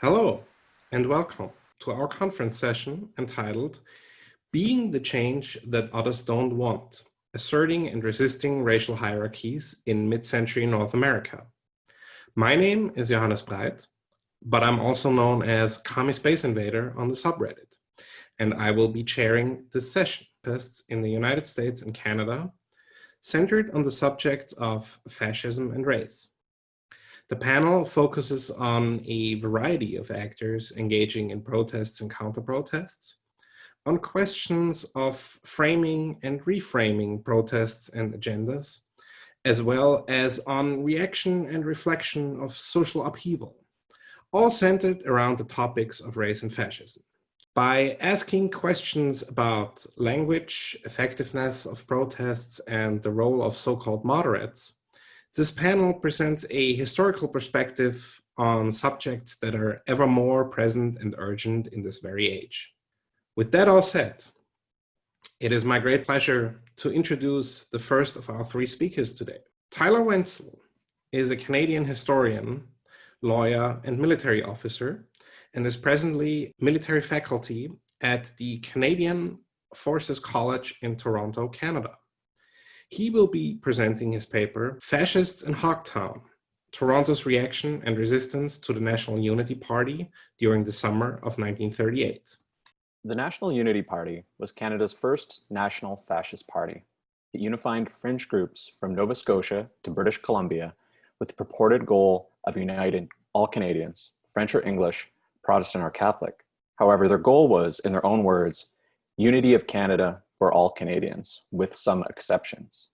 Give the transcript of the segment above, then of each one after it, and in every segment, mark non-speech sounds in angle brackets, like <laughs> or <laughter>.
Hello, and welcome to our conference session entitled Being the Change That Others Don't Want, Asserting and Resisting Racial Hierarchies in Mid-Century North America. My name is Johannes Breit, but I'm also known as Commie Space Invader on the subreddit, and I will be chairing this session in the United States and Canada, centered on the subjects of fascism and race. The panel focuses on a variety of actors engaging in protests and counter-protests, on questions of framing and reframing protests and agendas, as well as on reaction and reflection of social upheaval, all centered around the topics of race and fascism. By asking questions about language, effectiveness of protests, and the role of so-called moderates, this panel presents a historical perspective on subjects that are ever more present and urgent in this very age. With that all said, it is my great pleasure to introduce the first of our three speakers today. Tyler Wentzell is a Canadian historian, lawyer, and military officer, and is presently military faculty at the Canadian Forces College in Toronto, Canada. He will be presenting his paper, Fascists in Hogtown, Toronto's Reaction and Resistance to the National Unity Party during the summer of 1938. The National Unity Party was Canada's first national fascist party. It unified fringe groups from Nova Scotia to British Columbia with the purported goal of uniting all Canadians, French or English, Protestant or Catholic. However, their goal was, in their own words, unity of Canada for all Canadians, with some exceptions.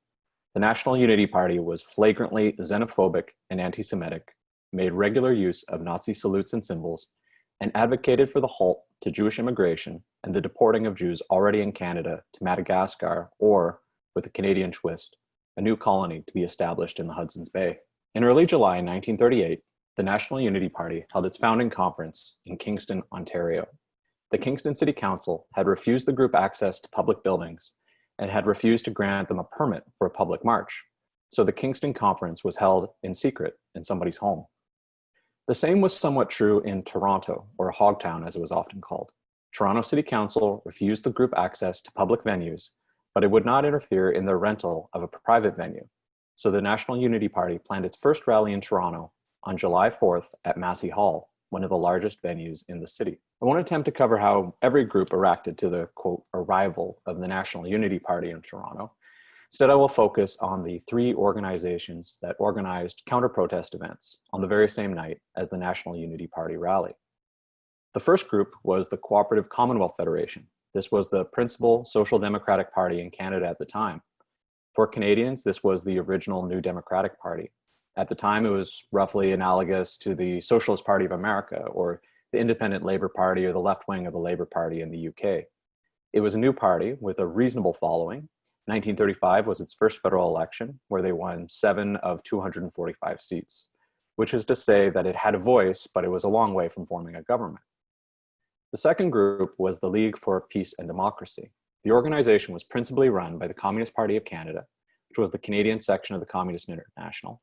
The National Unity Party was flagrantly xenophobic and anti-Semitic, made regular use of Nazi salutes and symbols, and advocated for the halt to Jewish immigration and the deporting of Jews already in Canada to Madagascar or, with a Canadian twist, a new colony to be established in the Hudson's Bay. In early July 1938, the National Unity Party held its founding conference in Kingston, Ontario, the Kingston City Council had refused the group access to public buildings and had refused to grant them a permit for a public march. So the Kingston Conference was held in secret in somebody's home. The same was somewhat true in Toronto, or Hogtown as it was often called. Toronto City Council refused the group access to public venues, but it would not interfere in the rental of a private venue. So the National Unity Party planned its first rally in Toronto on July 4th at Massey Hall, one of the largest venues in the city. I won't attempt to cover how every group reacted to the quote arrival of the National Unity Party in Toronto. Instead, I will focus on the three organizations that organized counter-protest events on the very same night as the National Unity Party rally. The first group was the Cooperative Commonwealth Federation. This was the principal social democratic party in Canada at the time. For Canadians, this was the original New Democratic Party. At the time, it was roughly analogous to the Socialist Party of America or the Independent Labour Party or the left wing of the Labour Party in the UK. It was a new party with a reasonable following. 1935 was its first federal election where they won seven of 245 seats, which is to say that it had a voice, but it was a long way from forming a government. The second group was the League for Peace and Democracy. The organization was principally run by the Communist Party of Canada, which was the Canadian section of the Communist International,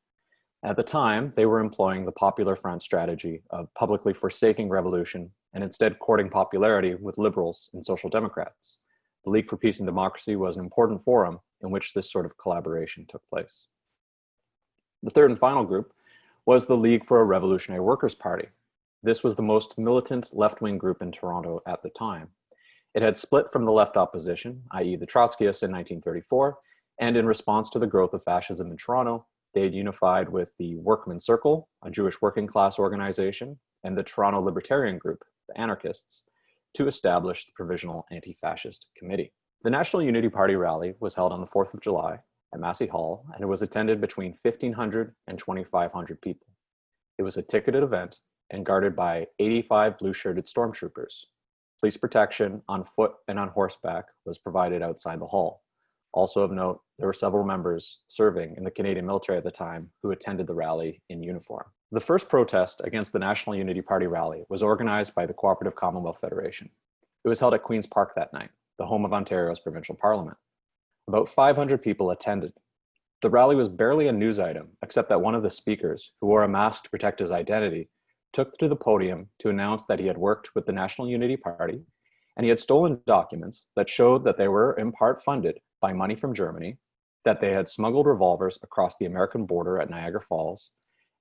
at the time, they were employing the Popular Front strategy of publicly forsaking revolution and instead courting popularity with liberals and social democrats. The League for Peace and Democracy was an important forum in which this sort of collaboration took place. The third and final group was the League for a Revolutionary Workers' Party. This was the most militant left-wing group in Toronto at the time. It had split from the left opposition, i.e. the Trotskyists in 1934, and in response to the growth of fascism in Toronto, they had unified with the Workmen's Circle, a Jewish working class organization, and the Toronto Libertarian Group, the anarchists, to establish the Provisional Anti-Fascist Committee. The National Unity Party rally was held on the 4th of July at Massey Hall, and it was attended between 1,500 and 2,500 people. It was a ticketed event and guarded by 85 blue-shirted stormtroopers. Police protection on foot and on horseback was provided outside the hall. Also of note, there were several members serving in the Canadian military at the time who attended the rally in uniform. The first protest against the National Unity Party rally was organized by the Cooperative Commonwealth Federation. It was held at Queen's Park that night, the home of Ontario's provincial parliament. About 500 people attended. The rally was barely a news item, except that one of the speakers, who wore a mask to protect his identity, took to the podium to announce that he had worked with the National Unity Party and he had stolen documents that showed that they were in part funded by money from Germany, that they had smuggled revolvers across the American border at Niagara Falls,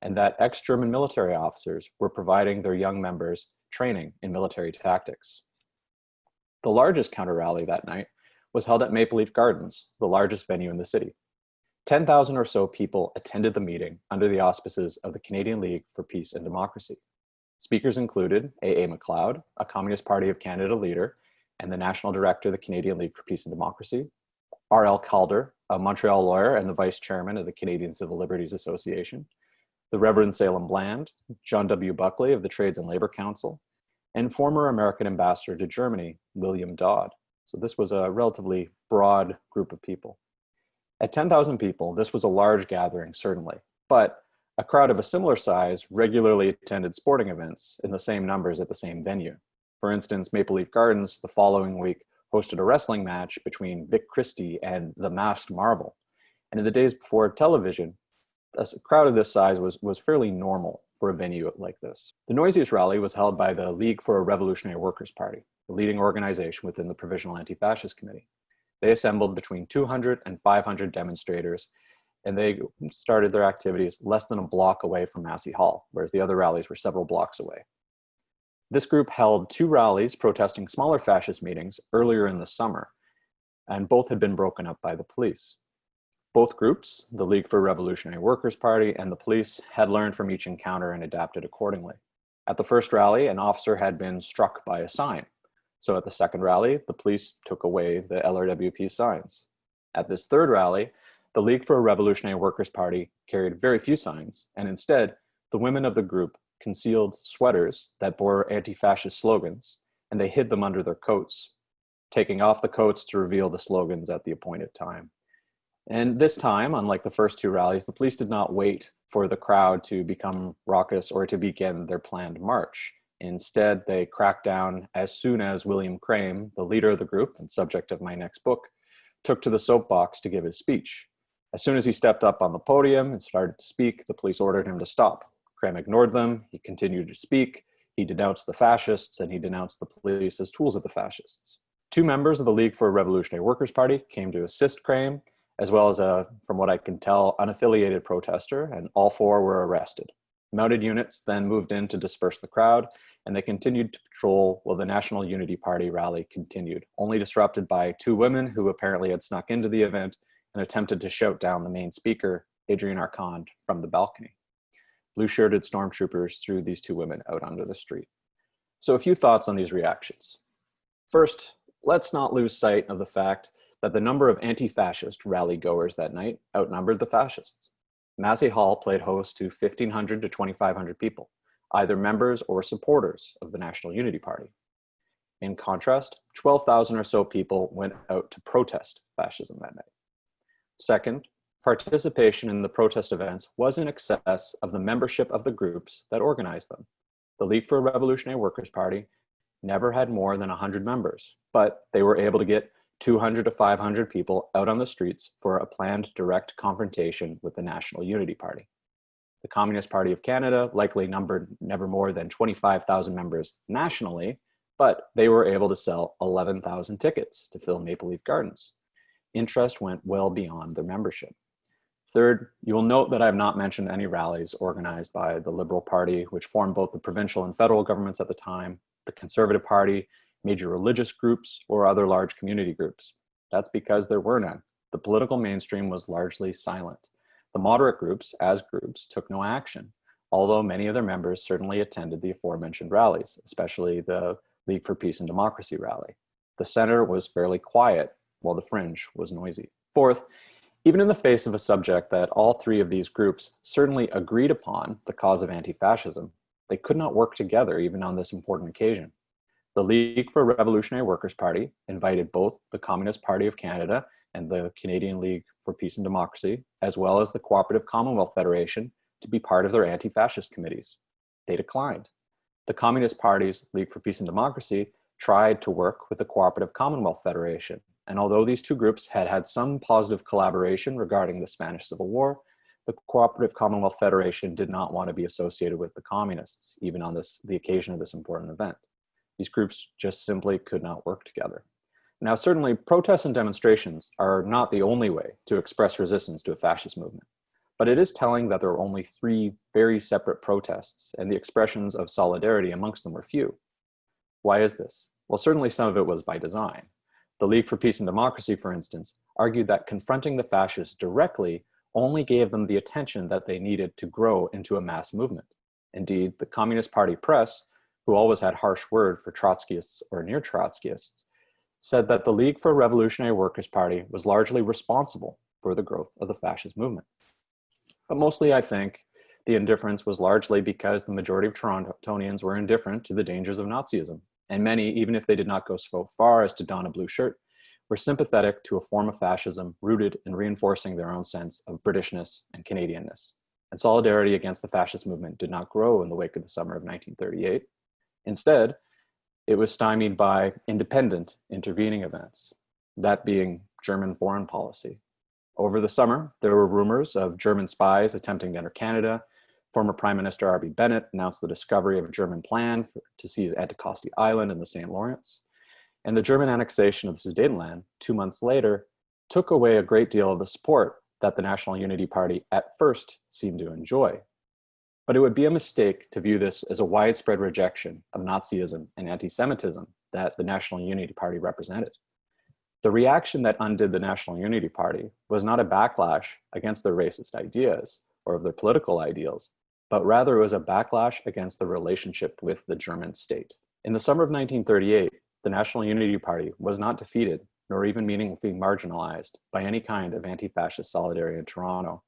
and that ex-German military officers were providing their young members training in military tactics. The largest counter rally that night was held at Maple Leaf Gardens, the largest venue in the city. 10,000 or so people attended the meeting under the auspices of the Canadian League for Peace and Democracy. Speakers included A.A. MacLeod, a Communist Party of Canada leader and the National Director of the Canadian League for Peace and Democracy, R.L. Calder, a Montreal lawyer and the Vice Chairman of the Canadian Civil Liberties Association, the Reverend Salem Bland, John W. Buckley of the Trades and Labor Council, and former American ambassador to Germany, William Dodd. So this was a relatively broad group of people. At 10,000 people, this was a large gathering, certainly, but a crowd of a similar size regularly attended sporting events in the same numbers at the same venue. For instance, Maple Leaf Gardens the following week hosted a wrestling match between Vic Christie and the Masked Marvel. And in the days before television, a crowd of this size was, was fairly normal for a venue like this. The noisiest rally was held by the League for a Revolutionary Workers' Party, the leading organization within the Provisional Anti-Fascist Committee. They assembled between 200 and 500 demonstrators, and they started their activities less than a block away from Massey Hall, whereas the other rallies were several blocks away. This group held two rallies protesting smaller fascist meetings earlier in the summer, and both had been broken up by the police. Both groups, the League for Revolutionary Workers' Party and the police, had learned from each encounter and adapted accordingly. At the first rally, an officer had been struck by a sign. So at the second rally, the police took away the LRWP signs. At this third rally, the League for a Revolutionary Workers' Party carried very few signs, and instead, the women of the group concealed sweaters that bore anti-fascist slogans, and they hid them under their coats, taking off the coats to reveal the slogans at the appointed time. And this time, unlike the first two rallies, the police did not wait for the crowd to become raucous or to begin their planned march. Instead, they cracked down as soon as William Krehm, the leader of the group and subject of my next book, took to the soapbox to give his speech. As soon as he stepped up on the podium and started to speak, the police ordered him to stop. Krehm ignored them, he continued to speak, he denounced the fascists, and he denounced the police as tools of the fascists. Two members of the League for Revolutionary Workers' Party came to assist Krehm, as well as a, from what I can tell, unaffiliated protester, and all four were arrested. Mounted units then moved in to disperse the crowd, and they continued to patrol while the National Unity Party rally continued, only disrupted by two women who apparently had snuck into the event and attempted to shout down the main speaker, Adrian Arcand, from the balcony. Blue-shirted stormtroopers threw these two women out onto the street. So a few thoughts on these reactions. First, let's not lose sight of the fact that the number of anti-fascist rally goers that night outnumbered the fascists. Massey Hall played host to 1,500 to 2,500 people, either members or supporters of the National Unity Party. In contrast, 12,000 or so people went out to protest fascism that night. Second, participation in the protest events was in excess of the membership of the groups that organized them. The League for a Revolutionary Workers' Party never had more than 100 members, but they were able to get 200 to 500 people out on the streets for a planned direct confrontation with the National Unity Party. The Communist Party of Canada likely numbered never more than 25,000 members nationally, but they were able to sell 11,000 tickets to fill Maple Leaf Gardens. Interest went well beyond their membership. Third, you will note that I have not mentioned any rallies organized by the Liberal Party, which formed both the provincial and federal governments at the time, the Conservative Party, major religious groups, or other large community groups. That's because there were none. The political mainstream was largely silent. The moderate groups, as groups, took no action, although many of their members certainly attended the aforementioned rallies, especially the League for Peace and Democracy rally. The center was fairly quiet, while the fringe was noisy. Fourth, even in the face of a subject that all three of these groups certainly agreed upon, the cause of anti-fascism, they could not work together even on this important occasion. The League for Revolutionary Workers' Party invited both the Communist Party of Canada and the Canadian League for Peace and Democracy, as well as the Cooperative Commonwealth Federation, to be part of their anti-fascist committees. They declined. The Communist Party's League for Peace and Democracy tried to work with the Cooperative Commonwealth Federation, and although these two groups had had some positive collaboration regarding the Spanish Civil War, the Cooperative Commonwealth Federation did not want to be associated with the communists, even on this, the occasion of this important event. These groups just simply could not work together. Now, certainly protests and demonstrations are not the only way to express resistance to a fascist movement, but it is telling that there were only three very separate protests and the expressions of solidarity amongst them were few. Why is this? Well, certainly some of it was by design. The League for Peace and Democracy, for instance, argued that confronting the fascists directly only gave them the attention that they needed to grow into a mass movement. Indeed, the Communist Party press, who always had harsh word for Trotskyists or near Trotskyists, said that the League for Revolutionary Workers' Party was largely responsible for the growth of the fascist movement. But mostly, I think, the indifference was largely because the majority of Torontonians were indifferent to the dangers of Nazism, and many, even if they did not go so far as to don a blue shirt, were sympathetic to a form of fascism rooted in reinforcing their own sense of Britishness and Canadianness. And solidarity against the fascist movement did not grow in the wake of the summer of 1938. Instead, it was stymied by independent intervening events, that being German foreign policy. Over the summer, there were rumors of German spies attempting to enter Canada. Former Prime Minister R.B. Bennett announced the discovery of a German plan for, to seize Anticosti Island in the St. Lawrence. And the German annexation of the Sudetenland, two months later, took away a great deal of the support that the National Unity Party at first seemed to enjoy. But it would be a mistake to view this as a widespread rejection of Nazism and anti-Semitism that the National Unity Party represented. The reaction that undid the National Unity Party was not a backlash against their racist ideas or of their political ideals, but rather it was a backlash against the relationship with the German state. In the summer of 1938, the National Unity Party was not defeated nor even meaningfully marginalized by any kind of anti-fascist solidarity in Toronto.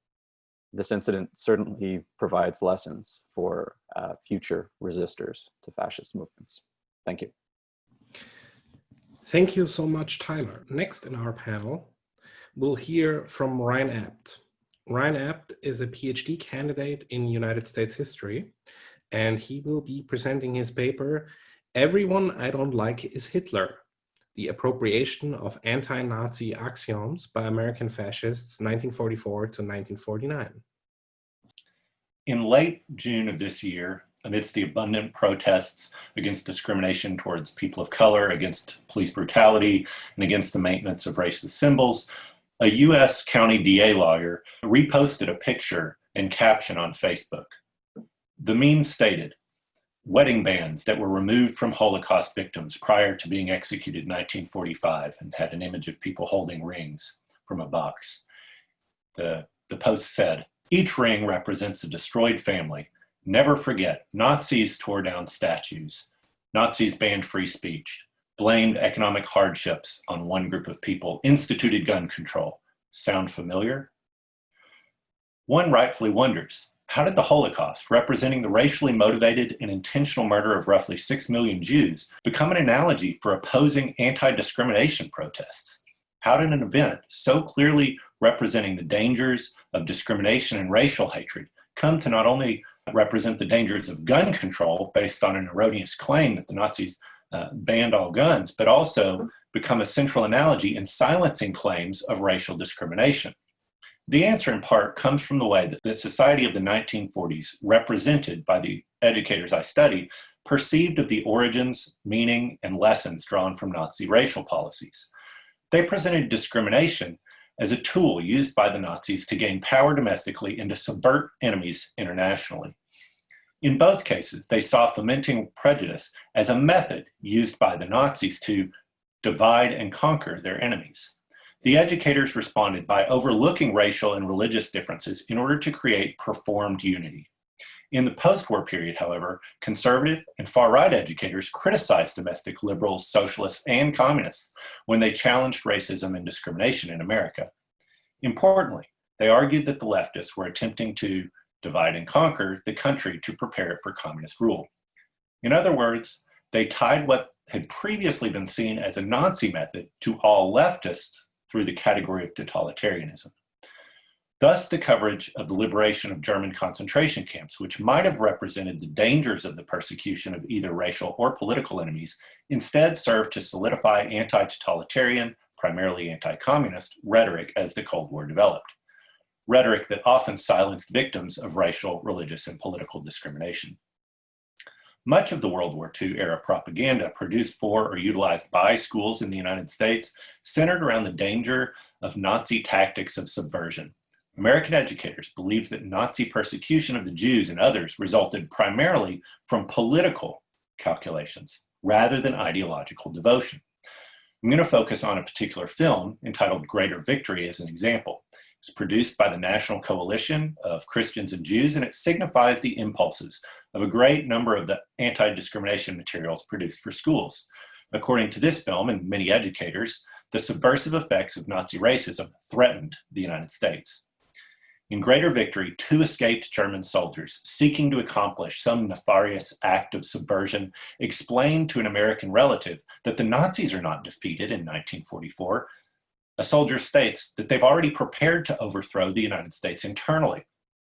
This incident certainly provides lessons for uh, future resistors to fascist movements. Thank you. Thank you so much, Tyler. Next in our panel, we'll hear from Ryan Abt. Ryan Abt is a PhD candidate in United States history, and he will be presenting his paper, Everyone I Don't Like is Hitler, the appropriation of anti-Nazi axioms by American fascists 1944 to 1949. In late June of this year, amidst the abundant protests against discrimination towards people of color, against police brutality, and against the maintenance of racist symbols, a U.S. county DA lawyer reposted a picture and caption on Facebook. The meme stated, wedding bands that were removed from Holocaust victims prior to being executed in 1945 and had an image of people holding rings from a box. The, the post said, each ring represents a destroyed family. Never forget, Nazis tore down statues. Nazis banned free speech, blamed economic hardships on one group of people, instituted gun control. Sound familiar? One rightfully wonders, how did the Holocaust, representing the racially motivated and intentional murder of roughly 6 million Jews, become an analogy for opposing anti-discrimination protests? How did an event so clearly representing the dangers of discrimination and racial hatred come to not only represent the dangers of gun control based on an erroneous claim that the Nazis uh, banned all guns, but also become a central analogy in silencing claims of racial discrimination? The answer in part comes from the way that the society of the 1940s, represented by the educators I studied, perceived of the origins, meaning, and lessons drawn from Nazi racial policies. They presented discrimination as a tool used by the Nazis to gain power domestically and to subvert enemies internationally. In both cases, they saw fomenting prejudice as a method used by the Nazis to divide and conquer their enemies. The educators responded by overlooking racial and religious differences in order to create performed unity. In the post-war period, however, conservative and far-right educators criticized domestic liberals, socialists, and communists when they challenged racism and discrimination in America. Importantly, they argued that the leftists were attempting to divide and conquer the country to prepare it for communist rule. In other words, they tied what had previously been seen as a Nazi method to all leftists through the category of totalitarianism. Thus, the coverage of the liberation of German concentration camps, which might have represented the dangers of the persecution of either racial or political enemies, instead served to solidify anti-totalitarian, primarily anti-communist, rhetoric as the Cold War developed. Rhetoric that often silenced victims of racial, religious, and political discrimination. Much of the World War II era propaganda produced for or utilized by schools in the United States centered around the danger of Nazi tactics of subversion. American educators believed that Nazi persecution of the Jews and others resulted primarily from political calculations rather than ideological devotion. I'm going to focus on a particular film entitled Greater Victory as an example. It's produced by the National Coalition of Christians and Jews, and it signifies the impulses of a great number of the anti-discrimination materials produced for schools. According to this film and many educators, the subversive effects of Nazi racism threatened the United States. In Greater Victory, two escaped German soldiers seeking to accomplish some nefarious act of subversion explained to an American relative that the Nazis are not defeated in 1944. A soldier states that they've already prepared to overthrow the United States internally.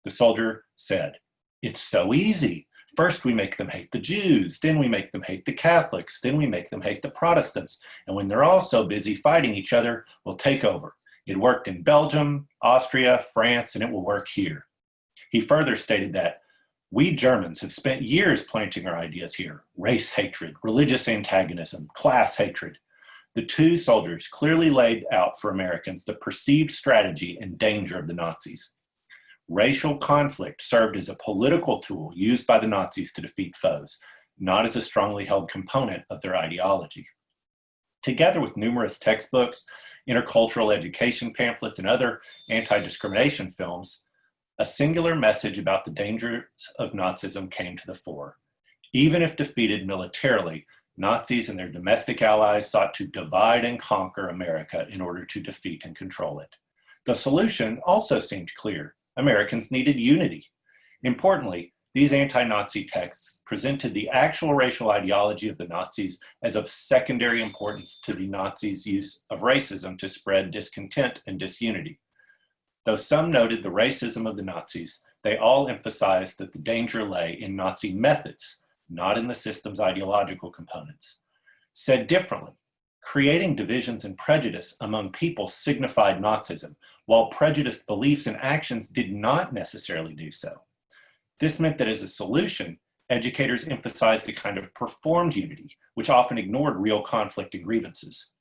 The soldier said, it's so easy. First we make them hate the Jews, then we make them hate the Catholics, then we make them hate the Protestants. And when they're all so busy fighting each other, we'll take over. It worked in Belgium, Austria, France, and it will work here. He further stated that we Germans have spent years planting our ideas here, race hatred, religious antagonism, class hatred. The two soldiers clearly laid out for Americans the perceived strategy and danger of the Nazis. Racial conflict served as a political tool used by the Nazis to defeat foes, not as a strongly held component of their ideology. Together with numerous textbooks, intercultural education pamphlets, and other anti-discrimination films, a singular message about the dangers of Nazism came to the fore. Even if defeated militarily, Nazis and their domestic allies sought to divide and conquer America in order to defeat and control it. The solution also seemed clear. Americans needed unity. Importantly, these anti-Nazi texts presented the actual racial ideology of the Nazis as of secondary importance to the Nazis' use of racism to spread discontent and disunity. Though some noted the racism of the Nazis, they all emphasized that the danger lay in Nazi methods, not in the system's ideological components. Said differently, creating divisions and prejudice among people signified Nazism, while prejudiced beliefs and actions did not necessarily do so. This meant that as a solution, educators emphasized a kind of performed unity, which often ignored real conflict and grievances.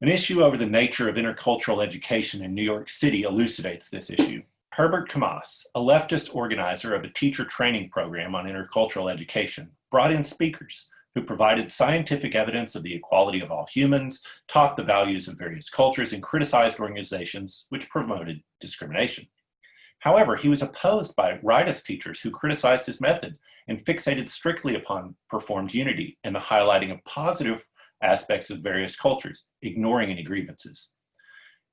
An issue over the nature of intercultural education in New York City elucidates this issue. Herbert Kamas, a leftist organizer of a teacher training program on intercultural education, brought in speakers who provided scientific evidence of the equality of all humans, taught the values of various cultures, and criticized organizations which promoted discrimination. However, he was opposed by rightist teachers who criticized his method and fixated strictly upon performed unity and the highlighting of positive aspects of various cultures, ignoring any grievances.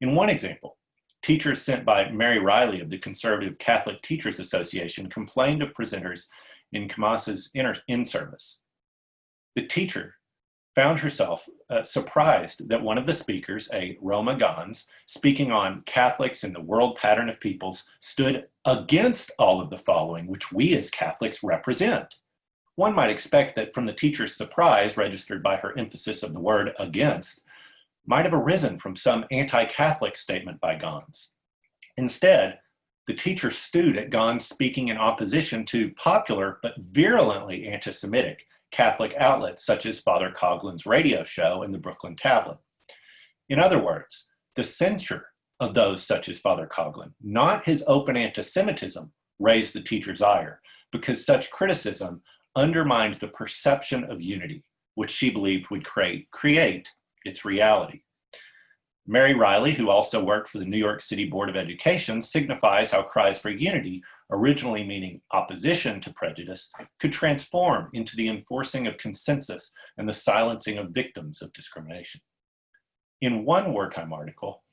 In one example, teachers sent by Mary Riley of the Conservative Catholic Teachers Association complained of presenters in Kamass's in-service. The teacher found herself uh, surprised that one of the speakers, a Roma Gans, speaking on Catholics and the world pattern of peoples, stood against all of the following, which we as Catholics represent. One might expect that from the teacher's surprise, registered by her emphasis of the word against, might have arisen from some anti-Catholic statement by Gans. Instead, the teacher stewed at Gans speaking in opposition to popular but virulently anti-Semitic Catholic outlets such as Father Coughlin's radio show and the Brooklyn Tablet. In other words, the censure of those such as Father Coughlin, not his open anti-Semitism, raised the teacher's ire because such criticism undermined the perception of unity, which she believed would create, create its reality. Mary Riley, who also worked for the New York City Board of Education, signifies how cries for unity originally meaning opposition to prejudice, could transform into the enforcing of consensus and the silencing of victims of discrimination. In one wartime article,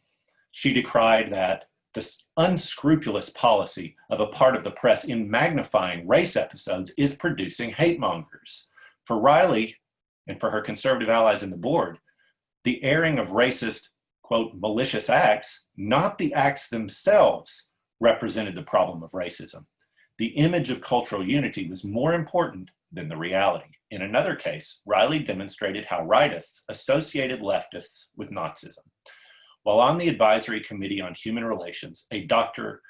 she decried that this unscrupulous policy of a part of the press in magnifying race episodes is producing hate mongers. For Riley and for her conservative allies in the board, the airing of racist, quote, malicious acts, not the acts themselves, represented the problem of racism. The image of cultural unity was more important than the reality. In another case, Riley demonstrated how rightists associated leftists with Nazism. While on the Advisory Committee on Human Relations, a Dr.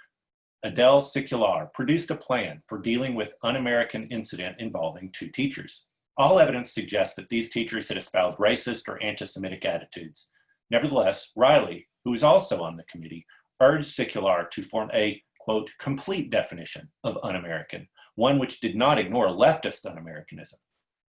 Adele Secular produced a plan for dealing with un-American incident involving two teachers. All evidence suggests that these teachers had espoused racist or anti-Semitic attitudes. Nevertheless, Riley, who was also on the committee, urged Secular to form a, quote, complete definition of un-American, one which did not ignore leftist un-Americanism.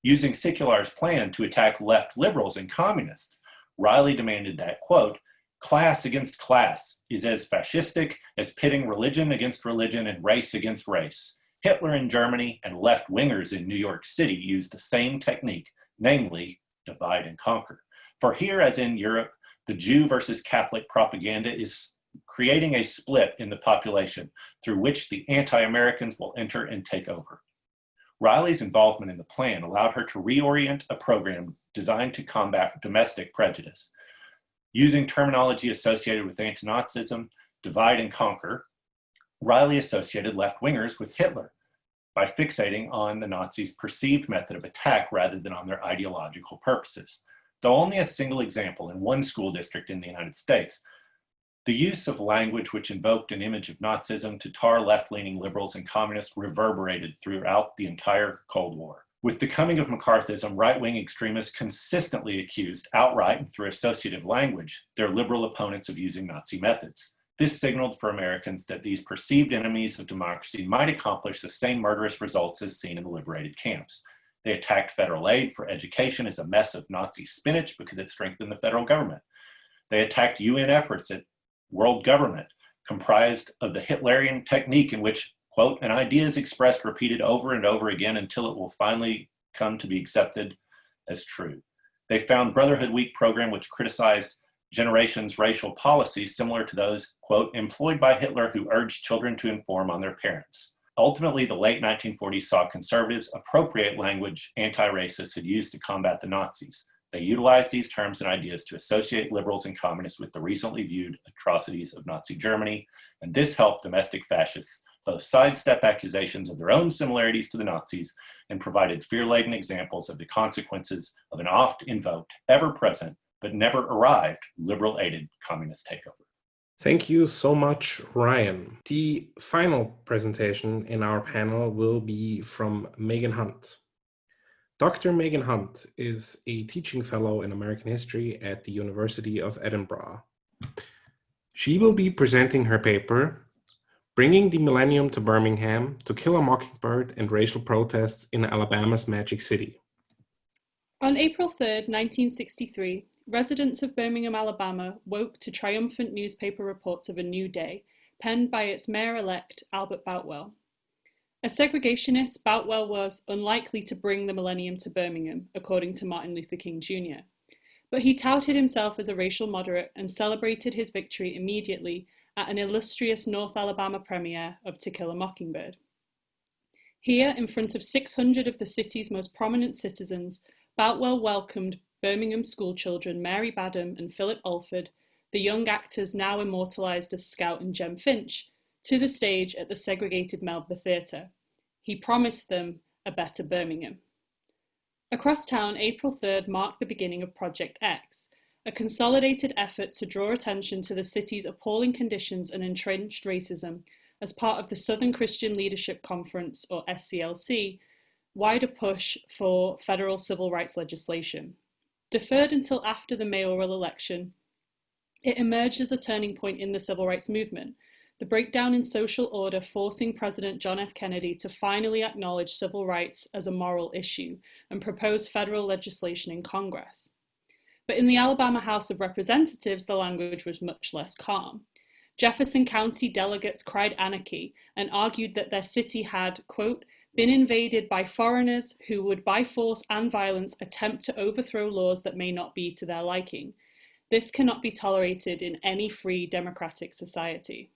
Using Secular's plan to attack left liberals and communists, Riley demanded that, quote, class against class is as fascistic as pitting religion against religion and race against race. Hitler in Germany and left-wingers in New York City used the same technique, namely divide and conquer. For here, as in Europe, the Jew versus Catholic propaganda is creating a split in the population through which the anti-Americans will enter and take over. Riley's involvement in the plan allowed her to reorient a program designed to combat domestic prejudice. Using terminology associated with anti-Nazism, divide and conquer, Riley associated left-wingers with Hitler by fixating on the Nazis' perceived method of attack rather than on their ideological purposes. Though only a single example in one school district in the United States, the use of language which invoked an image of Nazism to tar left-leaning liberals and communists reverberated throughout the entire Cold War. With the coming of McCarthyism, right-wing extremists consistently accused, outright and through associative language, their liberal opponents of using Nazi methods. This signaled for Americans that these perceived enemies of democracy might accomplish the same murderous results as seen in the liberated camps. They attacked federal aid for education as a mess of Nazi spinach because it strengthened the federal government. They attacked UN efforts at world government comprised of the Hitlerian technique in which quote, an idea is expressed repeated over and over again until it will finally come to be accepted as true. They found Brotherhood Week program which criticized generations racial policies similar to those, quote, employed by Hitler who urged children to inform on their parents. Ultimately, the late 1940s saw conservatives appropriate language anti-racists had used to combat the Nazis. They utilized these terms and ideas to associate liberals and communists with the recently viewed atrocities of Nazi Germany, and this helped domestic fascists both sidestep accusations of their own similarities to the Nazis and provided fear-laden examples of the consequences of an oft-invoked, ever-present, but never arrived liberal-aided communist takeover. Thank you so much, Ryan. The final presentation in our panel will be from Megan Hunt. Dr. Megan Hunt is a teaching fellow in American history at the University of Edinburgh. She will be presenting her paper, Bringing the Millennium to Birmingham to Kill a Mockingbird and Racial Protests in Alabama's Magic City. On April 3, 1963, residents of Birmingham, Alabama woke to triumphant newspaper reports of a new day, penned by its mayor-elect, Albert Boutwell. A segregationist, Boutwell was unlikely to bring the millennium to Birmingham, according to Martin Luther King Jr. But he touted himself as a racial moderate and celebrated his victory immediately at an illustrious North Alabama premiere of To Kill a Mockingbird. Here, in front of 600 of the city's most prominent citizens, Boutwell welcomed Birmingham schoolchildren Mary Badham and Philip Alford, the young actors now immortalised as Scout and Jem Finch, to the stage at the segregated Melba Theatre. He promised them a better Birmingham. Across town, April 3rd marked the beginning of Project X, a consolidated effort to draw attention to the city's appalling conditions and entrenched racism as part of the Southern Christian Leadership Conference, or SCLC, wider push for federal civil rights legislation. Deferred until after the mayoral election, it emerged as a turning point in the civil rights movement, the breakdown in social order forcing President John F. Kennedy to finally acknowledge civil rights as a moral issue and propose federal legislation in Congress. But in the Alabama House of Representatives, the language was much less calm. Jefferson County delegates cried anarchy and argued that their city had, quote, been invaded by foreigners who would by force and violence attempt to overthrow laws that may not be to their liking. This cannot be tolerated in any free democratic society.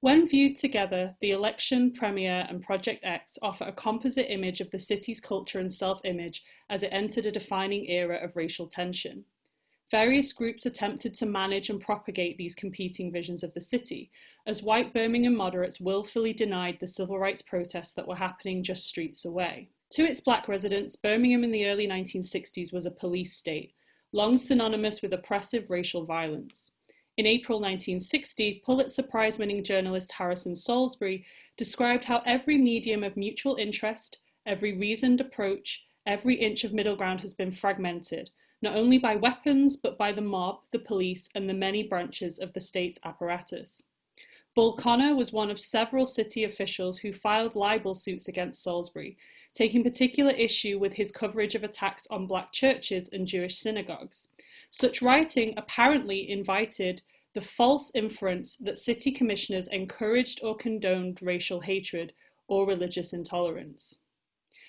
When viewed together, the election, Premier and Project X offer a composite image of the city's culture and self-image as it entered a defining era of racial tension. Various groups attempted to manage and propagate these competing visions of the city, as white Birmingham moderates willfully denied the civil rights protests that were happening just streets away. To its black residents, Birmingham in the early 1960s was a police state, long synonymous with oppressive racial violence. In April 1960, Pulitzer Prize winning journalist Harrison Salisbury described how every medium of mutual interest, every reasoned approach, every inch of middle ground has been fragmented, not only by weapons, but by the mob, the police, and the many branches of the state's apparatus. Bull was one of several city officials who filed libel suits against Salisbury, taking particular issue with his coverage of attacks on black churches and Jewish synagogues. Such writing apparently invited the false inference that city commissioners encouraged or condoned racial hatred or religious intolerance.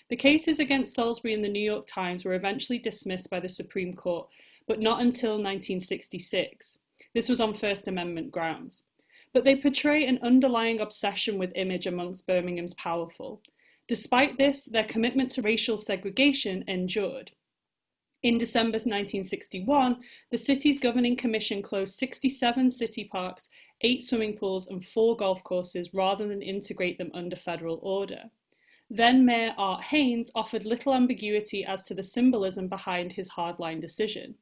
The cases against Salisbury in the New York Times were eventually dismissed by the Supreme Court, but not until 1966. This was on First Amendment grounds. But they portray an underlying obsession with image amongst Birmingham's powerful. Despite this, their commitment to racial segregation endured. In December 1961, the city's governing commission closed 67 city parks, eight swimming pools, and four golf courses rather than integrate them under federal order. Then Mayor Art Hanes offered little ambiguity as to the symbolism behind his hardline decision.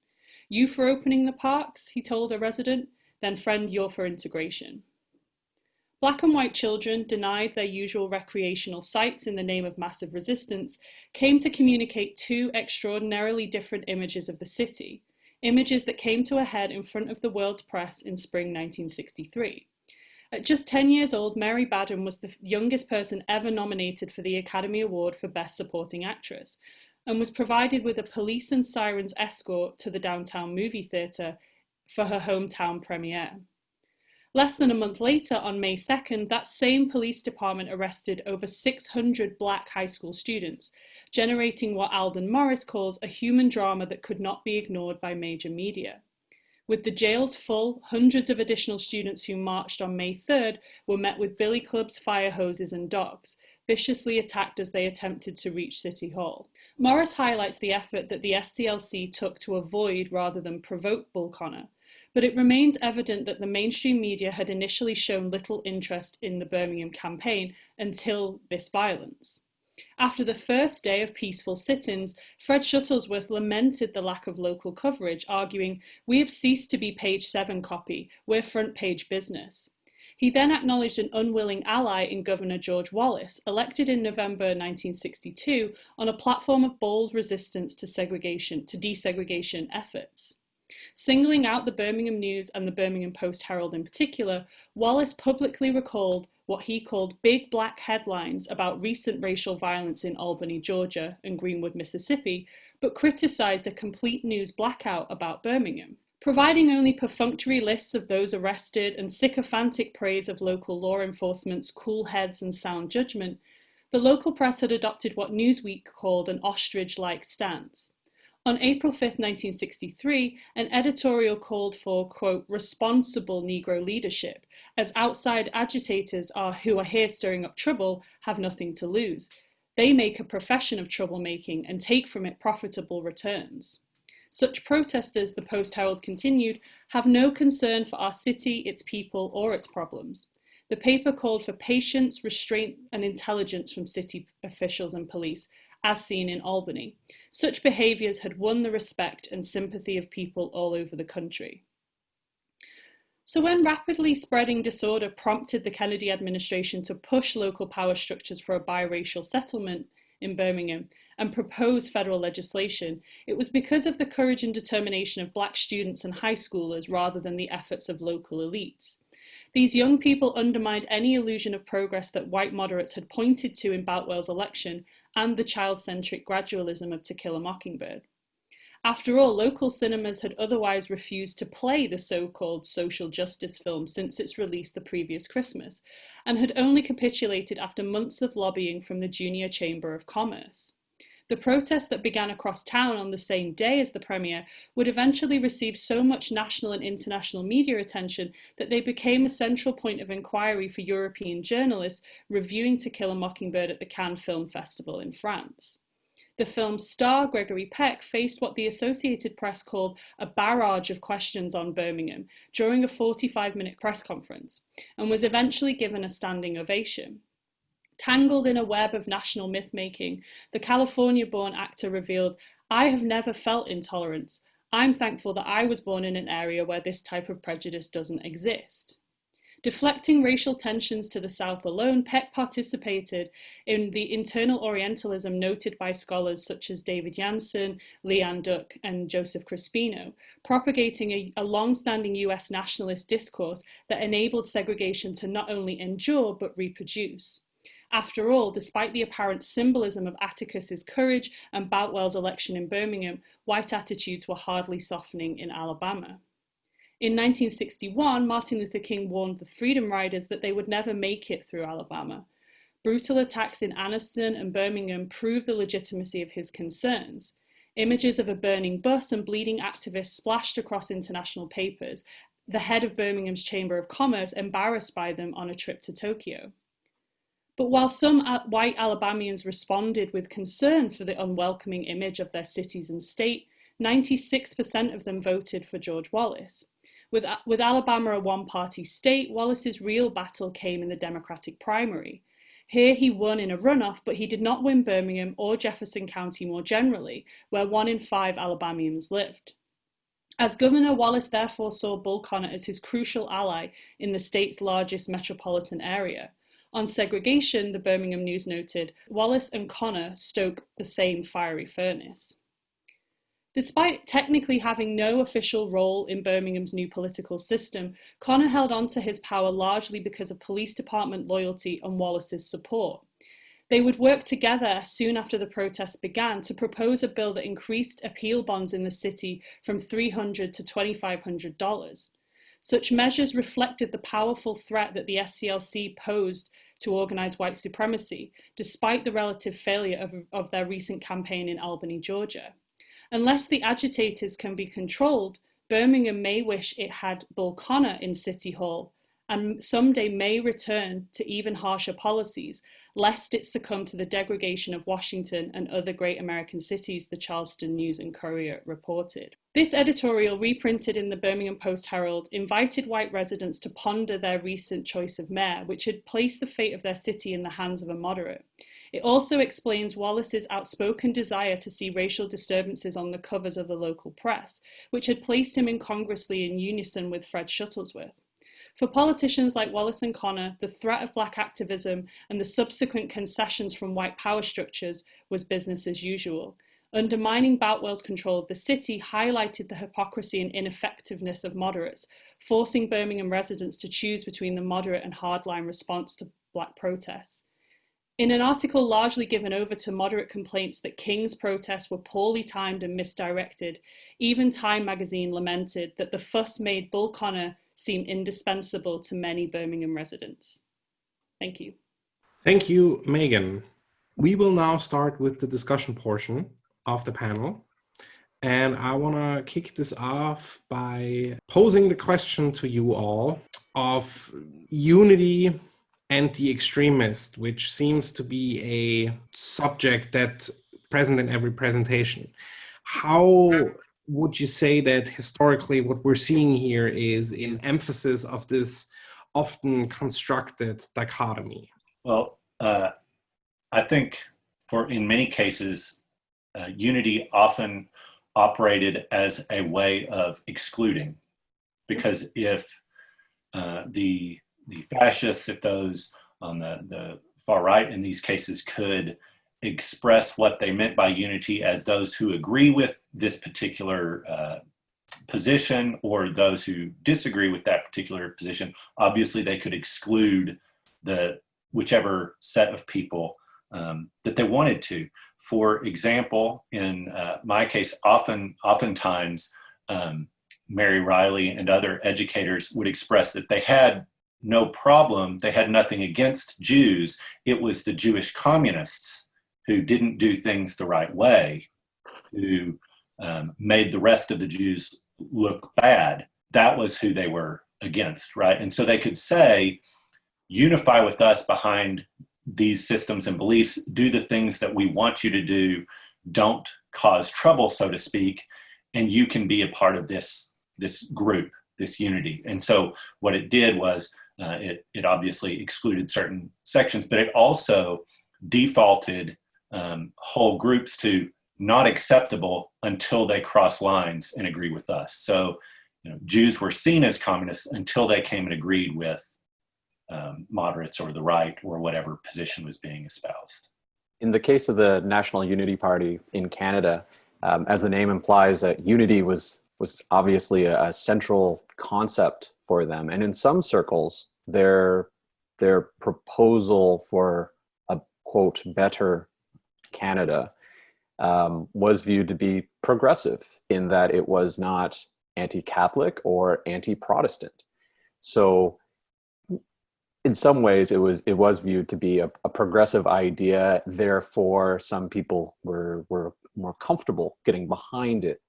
You for opening the parks, he told a resident, then friend, you're for integration. Black and white children, denied their usual recreational sites in the name of massive resistance, came to communicate two extraordinarily different images of the city, images that came to a head in front of the world's press in spring 1963. At just 10 years old, Mary Badham was the youngest person ever nominated for the Academy Award for Best Supporting Actress and was provided with a police and sirens escort to the downtown movie theatre for her hometown premiere. Less than a month later, on May 2nd, that same police department arrested over 600 black high school students, generating what Aldon Morris calls a human drama that could not be ignored by major media. With the jails full, hundreds of additional students who marched on May 3rd were met with billy clubs, fire hoses, and dogs, viciously attacked as they attempted to reach City Hall. Morris highlights the effort that the SCLC took to avoid rather than provoke Bull Connor, but it remains evident that the mainstream media had initially shown little interest in the Birmingham campaign until this violence. After the first day of peaceful sit ins, Fred Shuttlesworth lamented the lack of local coverage, arguing, We have ceased to be page 7 copy, we're front page business. He then acknowledged an unwilling ally in Governor George Wallace, elected in November 1962 on a platform of bold resistance to segregation, to desegregation efforts. Singling out the Birmingham News and the Birmingham Post Herald in particular, Wallace publicly recalled what he called big black headlines about recent racial violence in Albany, Georgia and Greenwood, Mississippi, but criticized a complete news blackout about Birmingham. Providing only perfunctory lists of those arrested and sycophantic praise of local law enforcement's cool heads and sound judgment, the local press had adopted what Newsweek called an ostrich like stance. On April 5, 1963, an editorial called for, quote, responsible Negro leadership, as outside agitators are who are here stirring up trouble have nothing to lose. They make a profession of troublemaking and take from it profitable returns. Such protesters, the Post Herald continued, have no concern for our city, its people, or its problems. The paper called for patience, restraint, and intelligence from city officials and police, as seen in Albany. Such behaviours had won the respect and sympathy of people all over the country. So, when rapidly spreading disorder prompted the Kennedy administration to push local power structures for a biracial settlement in Birmingham and propose federal legislation, it was because of the courage and determination of black students and high schoolers rather than the efforts of local elites. These young people undermined any illusion of progress that white moderates had pointed to in Boutwell's election and the child-centric gradualism of To Kill a Mockingbird. After all, local cinemas had otherwise refused to play the so-called social justice film since its release the previous Christmas, and had only capitulated after months of lobbying from the Junior Chamber of Commerce. The protest that began across town on the same day as the premiere would eventually receive so much national and international media attention that they became a central point of inquiry for European journalists reviewing To Kill a Mockingbird at the Cannes Film Festival in France. The film's star, Gregory Peck, faced what the Associated Press called a barrage of questions on Birmingham during a 45 minute press conference and was eventually given a standing ovation. Tangled in a web of national myth making, the California born actor revealed, I have never felt intolerance. I'm thankful that I was born in an area where this type of prejudice doesn't exist. Deflecting racial tensions to the South alone, Peck participated in the internal Orientalism noted by scholars such as David Jansson, Leanne Duck, and Joseph Crespino, propagating a, a long-standing US nationalist discourse that enabled segregation to not only endure but reproduce. After all, despite the apparent symbolism of Atticus's courage and Boutwell's election in Birmingham, white attitudes were hardly softening in Alabama. In 1961, Martin Luther King warned the Freedom Riders that they would never make it through Alabama. Brutal attacks in Anniston and Birmingham proved the legitimacy of his concerns. Images of a burning bus and bleeding activists splashed across international papers, the head of Birmingham's Chamber of Commerce embarrassed by them on a trip to Tokyo. But while some white Alabamians responded with concern for the unwelcoming image of their cities and state, 96% of them voted for George Wallace. With, with Alabama a one party state, Wallace's real battle came in the Democratic primary. Here he won in a runoff, but he did not win Birmingham or Jefferson County more generally, where one in five Alabamians lived. As governor, Wallace therefore saw Bull Connor as his crucial ally in the state's largest metropolitan area. On segregation, the Birmingham News noted, Wallace and Connor stoke the same fiery furnace. Despite technically having no official role in Birmingham's new political system, Connor held on to his power largely because of police department loyalty and Wallace's support. They would work together soon after the protests began to propose a bill that increased appeal bonds in the city from 300 to $2,500. Such measures reflected the powerful threat that the SCLC posed to organize white supremacy, despite the relative failure of, of their recent campaign in Albany, Georgia. Unless the agitators can be controlled, Birmingham may wish it had Bull Connor in City Hall and someday may return to even harsher policies, lest it succumb to the degradation of Washington and other great American cities, the Charleston News and Courier reported. This editorial, reprinted in the Birmingham Post Herald, invited white residents to ponder their recent choice of mayor, which had placed the fate of their city in the hands of a moderate. It also explains Wallace's outspoken desire to see racial disturbances on the covers of the local press, which had placed him incongruously in unison with Fred Shuttlesworth. For politicians like Wallace and Connor, the threat of black activism and the subsequent concessions from white power structures was business as usual. Undermining Boutwell's control of the city highlighted the hypocrisy and ineffectiveness of moderates, forcing Birmingham residents to choose between the moderate and hardline response to black protests. In an article largely given over to moderate complaints that King's protests were poorly timed and misdirected, even Time magazine lamented that the fuss made Bull Connor seem indispensable to many Birmingham residents. Thank you. Thank you, Megan. We will now start with the discussion portion of the panel. And I want to kick this off by posing the question to you all of unity and the extremist, which seems to be a subject that present in every presentation. How would you say that historically what we're seeing here is is emphasis of this often constructed dichotomy? Well, uh, I think for in many cases, uh, unity often operated as a way of excluding, because if uh, the the fascists, if those on the, the far right in these cases could express what they meant by unity as those who agree with this particular uh, position or those who disagree with that particular position, obviously they could exclude the whichever set of people um, that they wanted to. For example, in uh, my case, often, oftentimes, um, Mary Riley and other educators would express that they had no problem. They had nothing against Jews. It was the Jewish communists who didn't do things the right way, who um, made the rest of the Jews look bad. That was who they were against, right? And so they could say, unify with us behind these systems and beliefs, do the things that we want you to do, don't cause trouble, so to speak, and you can be a part of this, this group, this unity. And so what it did was uh, it, it obviously excluded certain sections, but it also defaulted um, whole groups to not acceptable until they cross lines and agree with us. So, you know, Jews were seen as communists until they came and agreed with um, moderates or the right or whatever position was being espoused. In the case of the National Unity Party in Canada, um, as the name implies, that unity was was obviously a, a, central concept for them, and in some circles, their their proposal for a quote better Canada um, was viewed to be progressive in that it was not anti-Catholic or anti-Protestant. So in some ways it was it was viewed to be a, a, progressive idea therefore some people were were more comfortable getting behind it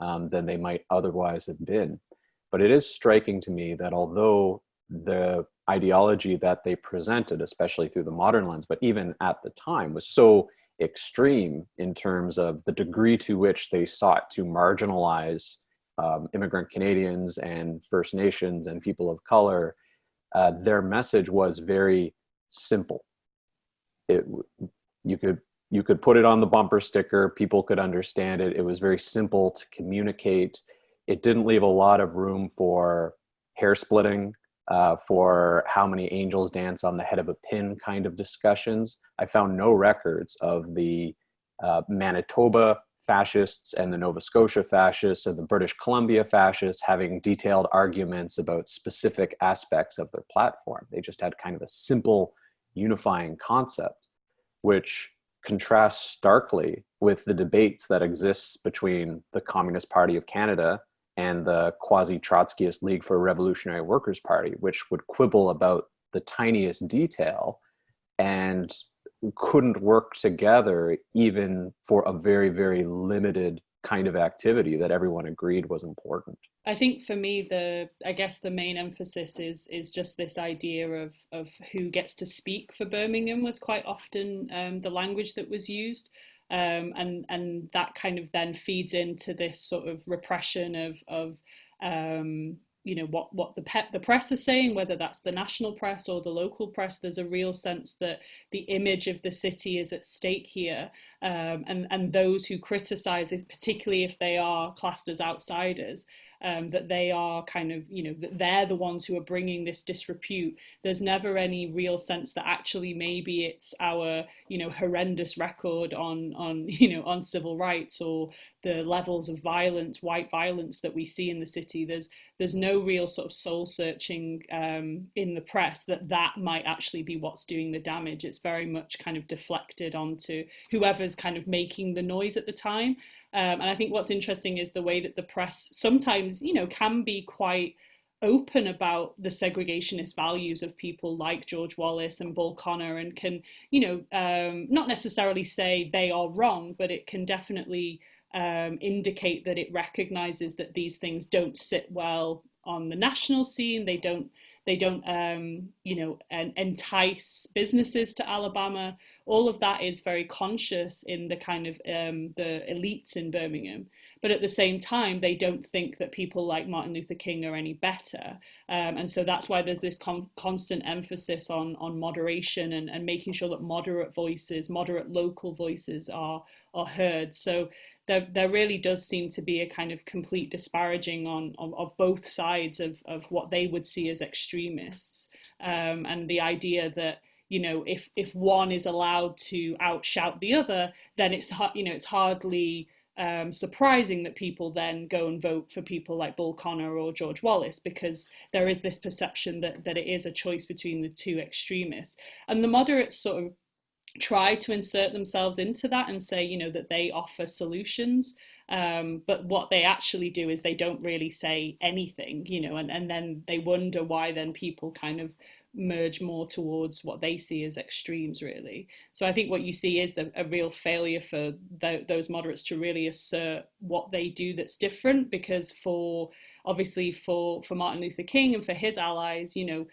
um, than they might otherwise have been but it is striking to me that although the ideology that they presented especially through the modern lens but even at the time was so extreme in terms of the degree to which they sought to marginalize um, immigrant Canadians and First Nations and people of color, uh, their message was very simple. It, you could you could put it on the bumper sticker, people could understand it. It was very simple to communicate. It didn't leave a lot of room for hair splitting, uh, for how many angels dance on the head of a pin kind of discussions. I found no records of the uh, Manitoba fascists and the Nova Scotia fascists and the British Columbia fascists having detailed arguments about specific aspects of their platform. They just had kind of a simple unifying concept, which contrasts starkly with the debates that exists between the Communist Party of Canada and the quasi-Trotskyist League for Revolutionary Workers' Party, which would quibble about the tiniest detail and couldn't work together even for a very, very limited kind of activity that everyone agreed was important. I think for me the I guess the main emphasis is is just this idea of of who gets to speak for Birmingham was quite often um, the language that was used. Um, and and that kind of then feeds into this sort of repression of of um, you know what what the pet the press is saying whether that's the national press or the local press there's a real sense that the image of the city is at stake here um, and and those who criticize it particularly if they are classed as outsiders um, that they are kind of, you know, that they're the ones who are bringing this disrepute. There's never any real sense that actually maybe it's our, you know, horrendous record on, on, <laughs> you know, on civil rights or the levels of violence, white violence that we see in the city. There's, there's no real sort of soul searching um, in the press that that might actually be what's doing the damage. It's very much kind of deflected onto whoever's kind of making the noise at the time. Um, and I think what's interesting is the way that the press sometimes, you know, can be quite open about the segregationist values of people like George Wallace and Bull Connor and can, you know, um, not necessarily say they are wrong, but it can definitely um, indicate that it recognizes that these things don't sit well on the national scene. They don't they don't um, you know entice businesses to Alabama. All of that is very conscious in the kind of um, the elites in Birmingham. But at the same time, they don't think that people like Martin Luther King are any better. Um, and so that's why there's this con constant emphasis on, on moderation and, and making sure that moderate voices, moderate local voices are, are heard. So there, there really does seem to be a kind of complete disparaging on, of, of both sides of, of what they would see as extremists. Um, and the idea that you know if if one is allowed to outshout the other then it's you know it's hardly um, surprising that people then go and vote for people like Bull Connor or George Wallace because there is this perception that that it is a choice between the two extremists. And the moderates sort of try to insert themselves into that and say, you know, that they offer solutions. Um, but what they actually do is they don't really say anything, you know, and, and then they wonder why then people kind of merge more towards what they see as extremes really so i think what you see is a, a real failure for those moderates to really assert what they do that's different because for obviously for for martin luther king and for his allies you know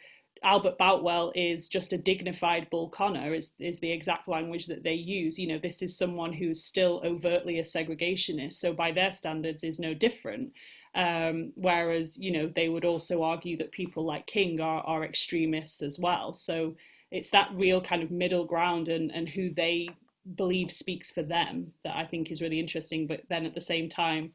Albert Boutwell is just a dignified Bull Connor is, is the exact language that they use. You know, this is someone who's still overtly a segregationist. So by their standards is no different. Um, whereas, you know, they would also argue that people like King are, are extremists as well. So it's that real kind of middle ground and, and who they believe speaks for them that I think is really interesting, but then at the same time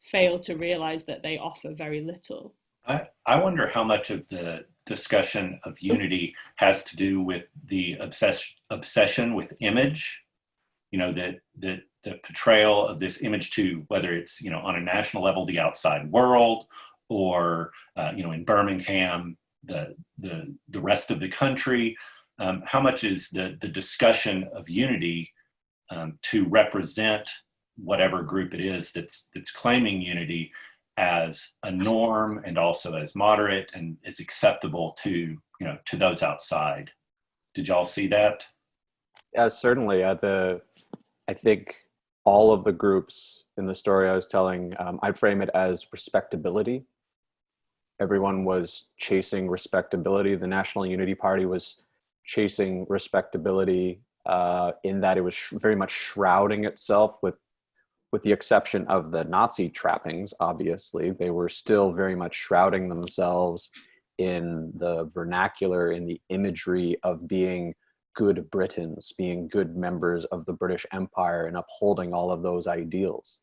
fail to realize that they offer very little. I, I wonder how much of the discussion of unity has to do with the obsess, obsession with image, you know, that, that the portrayal of this image to whether it's, you know, on a national level, the outside world, or, uh, you know, in Birmingham, the, the, the rest of the country. Um, how much is the, the discussion of unity um, to represent whatever group it is that's, that's claiming unity as a norm and also as moderate and it's acceptable to, you know, to those outside. Did y'all see that? Yeah, certainly. Uh, the I think all of the groups in the story I was telling, um, I'd frame it as respectability. Everyone was chasing respectability. The National Unity Party was chasing respectability uh, in that it was very much shrouding itself with with the exception of the Nazi trappings, obviously, they were still very much shrouding themselves in the vernacular, in the imagery of being good Britons, being good members of the British Empire and upholding all of those ideals.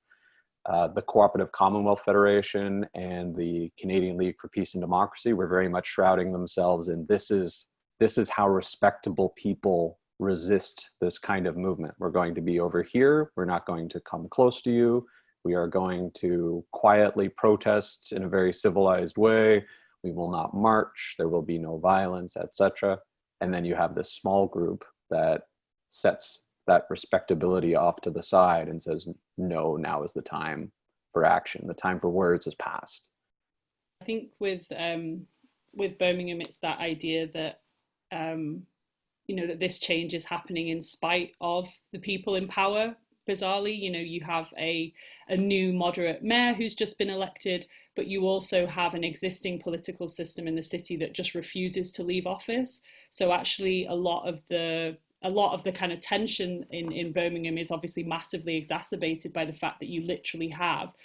Uh, the Cooperative Commonwealth Federation and the Canadian League for Peace and Democracy were very much shrouding themselves in this is, this is how respectable people resist this kind of movement. We're going to be over here. We're not going to come close to you. We are going to quietly protest in a very civilized way. We will not march. There will be no violence, etc. And then you have this small group that sets that respectability off to the side and says, no, now is the time for action. The time for words is past. I think with um, with Birmingham, it's that idea that um, you know that this change is happening in spite of the people in power. Bizarrely you know you have a a new moderate mayor who's just been elected but you also have an existing political system in the city that just refuses to leave office. So actually a lot of the a lot of the kind of tension in in Birmingham is obviously massively exacerbated by the fact that you literally have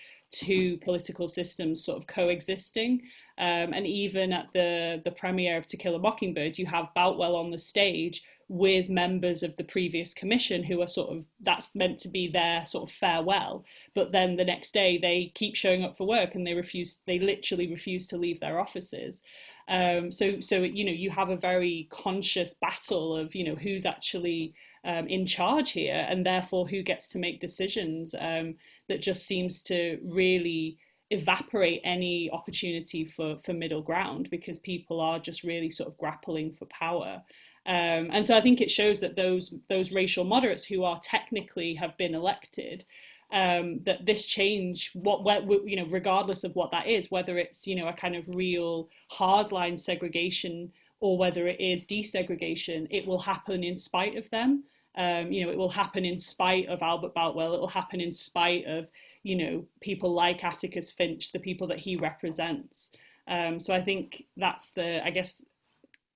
two political systems sort of coexisting. Um, and even at the, the premiere of To Kill a Mockingbird, you have Boutwell on the stage with members of the previous commission who are sort of, that's meant to be their sort of farewell. But then the next day they keep showing up for work and they refuse, they literally refuse to leave their offices. Um, so, so, you know, you have a very conscious battle of, you know, who's actually um, in charge here and therefore who gets to make decisions. Um, that just seems to really evaporate any opportunity for, for middle ground because people are just really sort of grappling for power. Um, and so I think it shows that those those racial moderates who are technically have been elected, um, that this change, what, what you know, regardless of what that is, whether it's you know a kind of real hardline segregation or whether it is desegregation, it will happen in spite of them. Um, you know, it will happen in spite of Albert Boutwell. It will happen in spite of, you know, people like Atticus Finch, the people that he represents. Um, so I think that's the, I guess,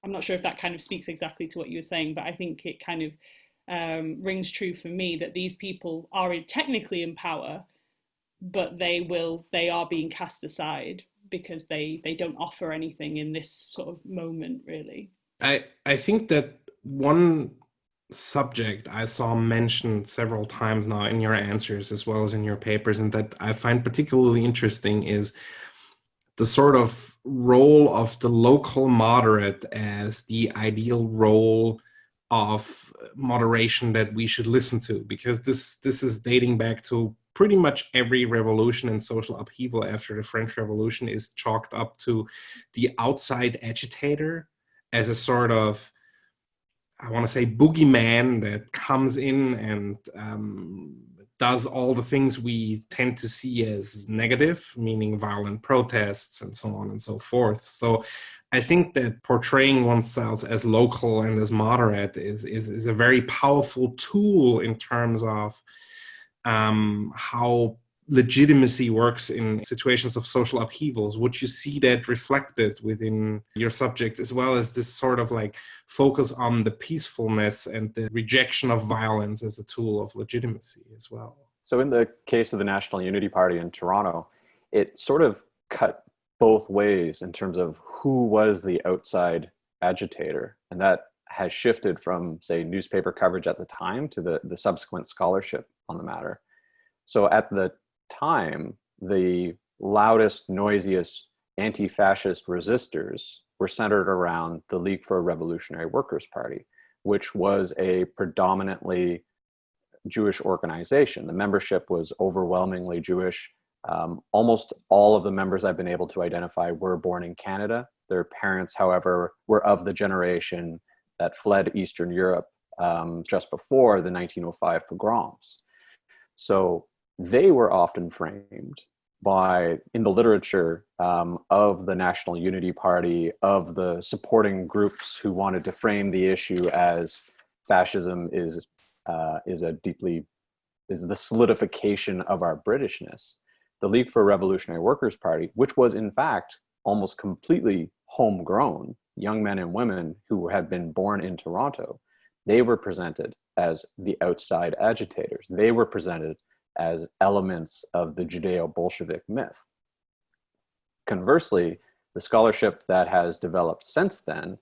I'm not sure if that kind of speaks exactly to what you were saying, but I think it kind of um, rings true for me that these people are technically in power, but they will, they are being cast aside because they, they don't offer anything in this sort of moment, really. I, I think that one subject I saw mentioned several times now in your answers as well as in your papers and that I find particularly interesting is the sort of role of the local moderate as the ideal role of moderation that we should listen to because this this is dating back to pretty much every revolution and social upheaval after the French Revolution is chalked up to the outside agitator as a sort of I want to say boogeyman that comes in and um, does all the things we tend to see as negative, meaning violent protests and so on and so forth. So I think that portraying oneself as local and as moderate is, is, is a very powerful tool in terms of um, how legitimacy works in situations of social upheavals would you see that reflected within your subject as well as this sort of like focus on the peacefulness and the rejection of violence as a tool of legitimacy as well so in the case of the national unity party in toronto it sort of cut both ways in terms of who was the outside agitator and that has shifted from, say, newspaper coverage at the time to the, the subsequent scholarship on the matter. So at the time, the loudest, noisiest anti-fascist resistors were centered around the League for a Revolutionary Workers' Party, which was a predominantly Jewish organization. The membership was overwhelmingly Jewish. Um, almost all of the members I've been able to identify were born in Canada. Their parents, however, were of the generation that fled Eastern Europe um, just before the 1905 pogroms. So they were often framed by, in the literature um, of the National Unity Party, of the supporting groups who wanted to frame the issue as fascism is, uh, is a deeply, is the solidification of our Britishness. The League for Revolutionary Workers Party, which was in fact almost completely homegrown, young men and women who had been born in Toronto, they were presented as the outside agitators. They were presented as elements of the Judeo-Bolshevik myth. Conversely, the scholarship that has developed since then,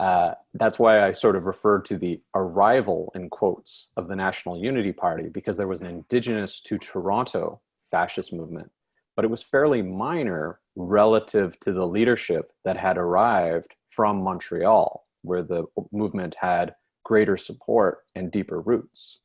uh, that's why I sort of referred to the arrival, in quotes, of the National Unity Party, because there was an indigenous to Toronto fascist movement, but it was fairly minor relative to the leadership that had arrived from Montreal, where the movement had greater support and deeper roots.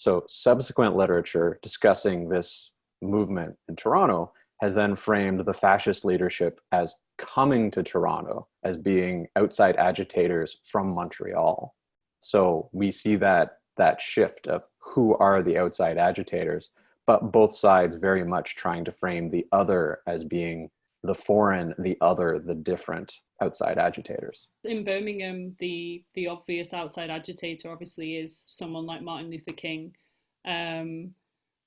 So subsequent literature discussing this movement in Toronto has then framed the fascist leadership as coming to Toronto, as being outside agitators from Montreal. So we see that, that shift of who are the outside agitators, but both sides very much trying to frame the other as being the foreign, the other, the different outside agitators. In Birmingham, the the obvious outside agitator obviously is someone like Martin Luther King, um,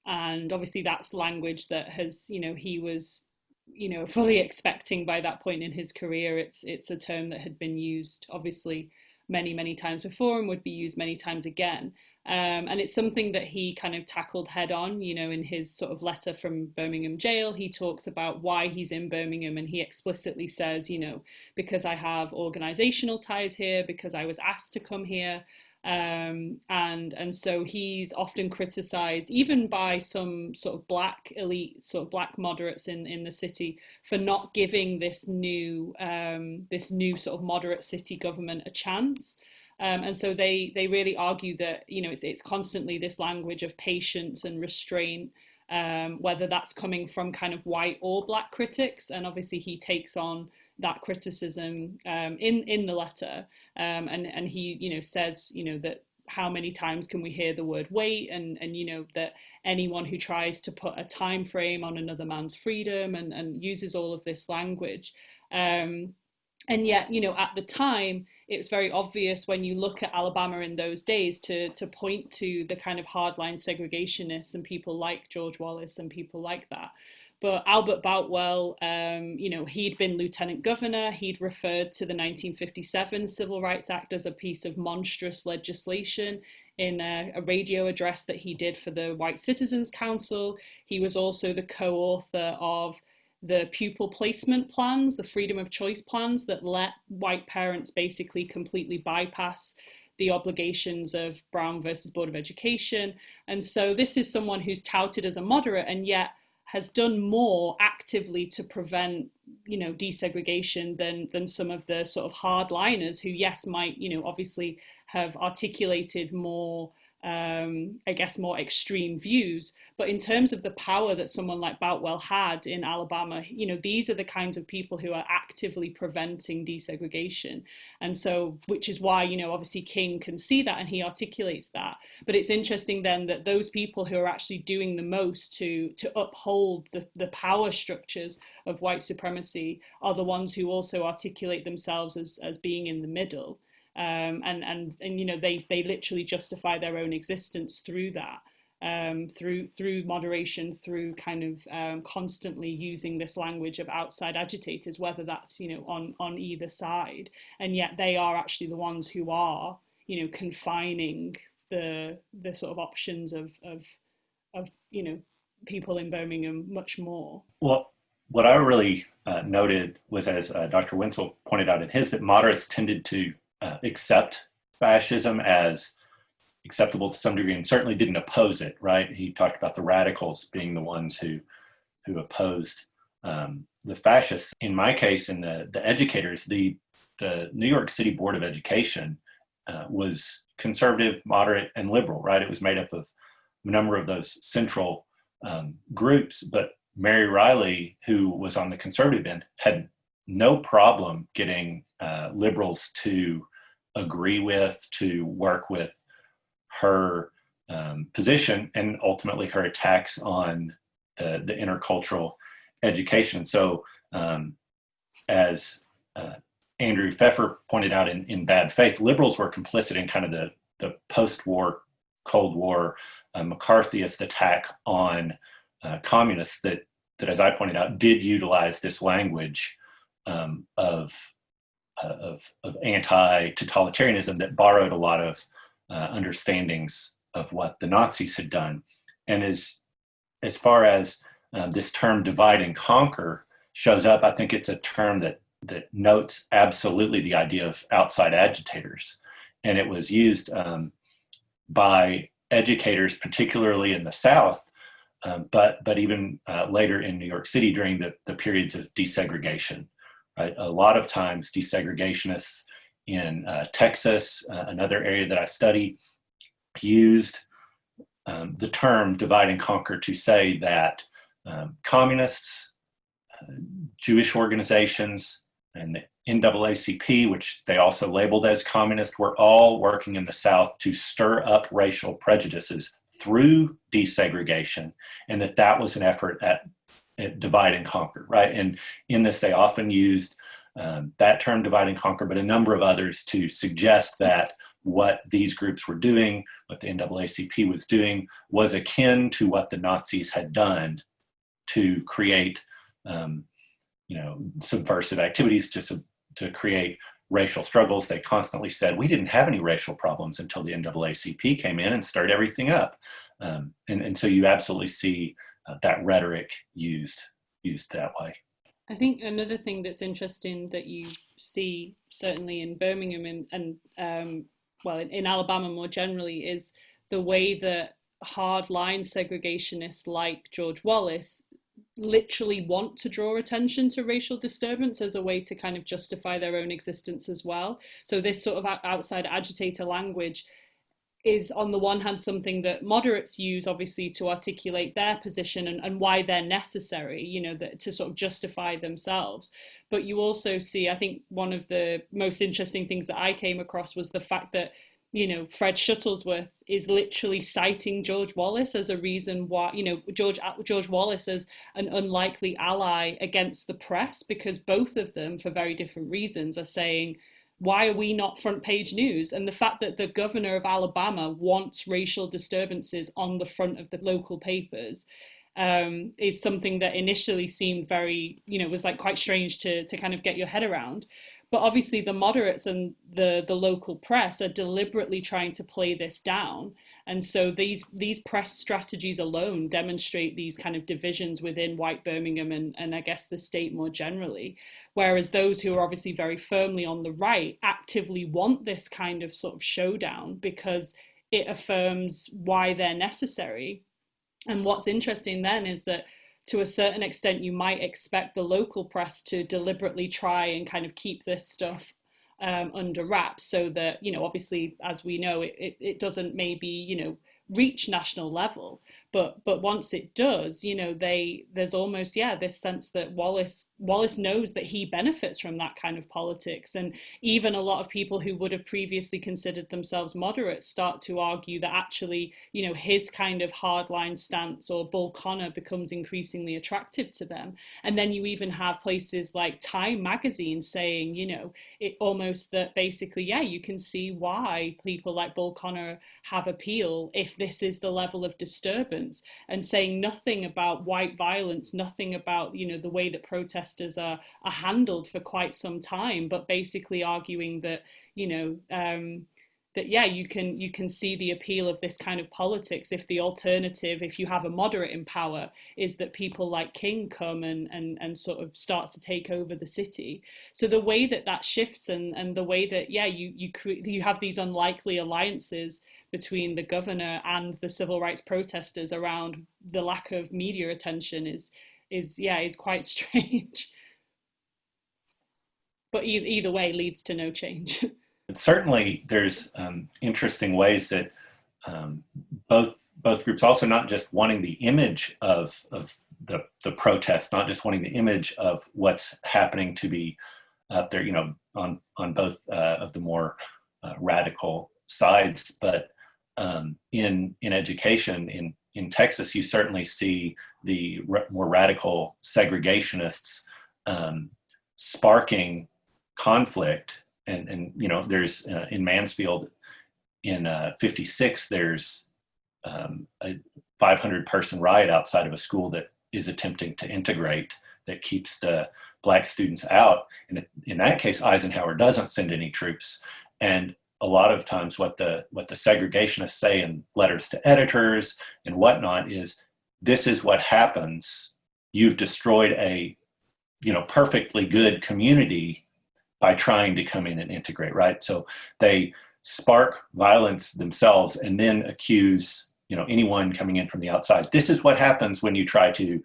and obviously that's language that has you know he was you know <laughs> fully expecting by that point in his career. It's it's a term that had been used obviously many many times before and would be used many times again. Um, and it's something that he kind of tackled head on, you know, in his sort of letter from Birmingham jail. He talks about why he's in Birmingham and he explicitly says, you know, because I have organizational ties here, because I was asked to come here. Um, and and so he's often criticized even by some sort of black elite sort of black moderates in in the city for not giving this new um, this new sort of moderate city government a chance um, and so they they really argue that you know it's it's constantly this language of patience and restraint, um, whether that's coming from kind of white or black critics, and obviously he takes on that criticism um, in in the letter, um, and and he you know says you know that how many times can we hear the word wait? And and you know that anyone who tries to put a time frame on another man's freedom and and uses all of this language. Um, and yet you know at the time it was very obvious when you look at Alabama in those days to to point to the kind of hardline segregationists and people like George Wallace and people like that. But Albert Boutwell, um, you know, he'd been lieutenant governor. He'd referred to the 1957 Civil Rights Act as a piece of monstrous legislation in a, a, radio address that he did for the White Citizens Council. He was also the co-author of the pupil placement plans, the freedom of choice plans that let white parents basically completely bypass the obligations of Brown versus Board of Education. And so this is someone who's touted as a moderate and yet has done more actively to prevent, you know, desegregation than than some of the sort of hardliners who, yes, might, you know, obviously have articulated more um, I guess, more extreme views. But in terms of the power that someone like Boutwell had in Alabama, you know, these are the kinds of people who are actively preventing desegregation. And so, which is why, you know, obviously King can see that and he articulates that. But it's interesting then that those people who are actually doing the most to, to uphold the, the power structures of white supremacy are the ones who also articulate themselves as, as being in the middle um, and and and you know they they literally justify their own existence through that um, through through moderation through kind of um, constantly using this language of outside agitators whether that's you know on on either side and yet they are actually the ones who are you know confining the the sort of options of of of you know people in Birmingham much more. Well, what I really uh, noted was, as uh, Dr. Wentzell pointed out in his, that moderates tended to uh, accept fascism as acceptable to some degree and certainly didn't oppose it, right? He talked about the radicals being the ones who, who opposed um, the fascists. In my case, in the, the educators, the, the New York City Board of Education uh, was conservative, moderate, and liberal, right? It was made up of a number of those central um, groups, but Mary Riley, who was on the conservative end, had no problem getting uh, liberals to agree with, to work with her um, position and ultimately her attacks on the, the intercultural education. So um, as uh, Andrew Feffer pointed out in, in Bad Faith, liberals were complicit in kind of the, the post-war, Cold War uh, McCarthyist attack on uh, communists that, that, as I pointed out, did utilize this language um, of, of, of anti-totalitarianism that borrowed a lot of uh, understandings of what the Nazis had done. And as, as far as uh, this term divide and conquer shows up, I think it's a term that, that notes absolutely the idea of outside agitators. And it was used um, by educators, particularly in the South, um, but, but even uh, later in New York City during the, the periods of desegregation. Right? A lot of times desegregationists in uh, Texas, uh, another area that I study, used um, the term divide and conquer to say that um, communists, uh, Jewish organizations, and the NAACP, which they also labeled as communist, were all working in the South to stir up racial prejudices through desegregation, and that that was an effort at, at divide and conquer, right? And in this, they often used um, that term divide and conquer, but a number of others to suggest that what these groups were doing, what the NAACP was doing, was akin to what the Nazis had done to create, um, you know, subversive activities to, to create racial struggles. They constantly said, we didn't have any racial problems until the NAACP came in and stirred everything up. Um, and, and so you absolutely see uh, that rhetoric used, used that way. I think another thing that's interesting that you see certainly in Birmingham and, and um, well, in, in, Alabama more generally is the way that hardline segregationists like George Wallace literally want to draw attention to racial disturbance as a way to kind of justify their own existence as well. So this sort of outside agitator language is on the one hand something that moderates use obviously to articulate their position and, and why they're necessary you know that to sort of justify themselves. But you also see i think one of the most interesting things that i came across was the fact that you know fred shuttlesworth is literally citing george wallace as a reason why you know george uh, george wallace as an unlikely ally against the press because both of them for very different reasons are saying why are we not front page news? And the fact that the governor of Alabama wants racial disturbances on the front of the local papers um, is something that initially seemed very, you know, was like quite strange to, to kind of get your head around. But obviously the moderates and the, the local press are deliberately trying to play this down and so these these press strategies alone demonstrate these kind of divisions within white Birmingham and, and I guess the state more generally. Whereas those who are obviously very firmly on the right actively want this kind of sort of showdown because it affirms why they're necessary. And what's interesting then is that to a certain extent, you might expect the local press to deliberately try and kind of keep this stuff um, under wraps so that, you know, obviously, as we know, it, it, it doesn't maybe, you know, reach national level but but once it does you know they there's almost yeah this sense that Wallace Wallace knows that he benefits from that kind of politics. And even a lot of people who would have previously considered themselves moderates start to argue that actually you know his kind of hardline stance or Bull Connor becomes increasingly attractive to them. And then you even have places like Time magazine saying you know it almost that basically yeah you can see why people like Bull Connor have appeal if this is the level of disturbance and saying nothing about white violence, nothing about, you know, the way that protesters are, are handled for quite some time, but basically arguing that, you know, um, that yeah you can you can see the appeal of this kind of politics if the alternative if you have a moderate in power is that people like king come and and, and sort of start to take over the city. So the way that that shifts and and the way that yeah you you cre- you have these unlikely alliances between the governor and the civil rights protesters around the lack of media attention is is yeah is quite <laughs> strange. But e- either way leads to no change. <laughs> Certainly, there's um, interesting ways that um, both both groups also not just wanting the image of of the the protest, not just wanting the image of what's happening to be up there, you know, on on both uh, of the more uh, radical sides, but um, in in education in in Texas, you certainly see the more radical segregationists um, sparking conflict. And and you know there's uh, in Mansfield in uh, 56 there's um, a 500 person riot outside of a school that is attempting to integrate that keeps the black students out. And in that case Eisenhower doesn't send any troops. And a lot of times what the what the segregationists say in letters to editors and whatnot is this is what happens you've destroyed a you know perfectly good community by trying to come in and integrate, right? So they spark violence themselves and then accuse you know anyone coming in from the outside. This is what happens when you try to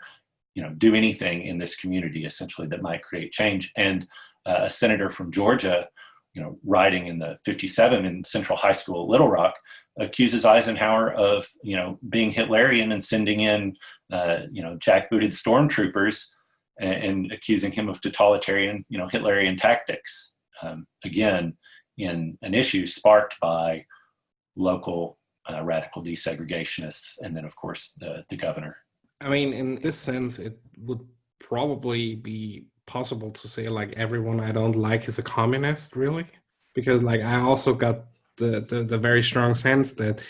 you know do anything in this community essentially that might create change. And uh, a senator from Georgia, you know, writing in the 57 in Central High School, Little Rock, accuses Eisenhower of you know being Hitlerian and sending in uh, you know jackbooted stormtroopers and, and accusing him of totalitarian, you know, Hitlerian tactics. Um, again, in an issue sparked by local uh, radical desegregationists, and then of course the the governor. I mean, in this sense, it would probably be possible to say like everyone I don't like is a communist, really, because like I also got the the, the very strong sense that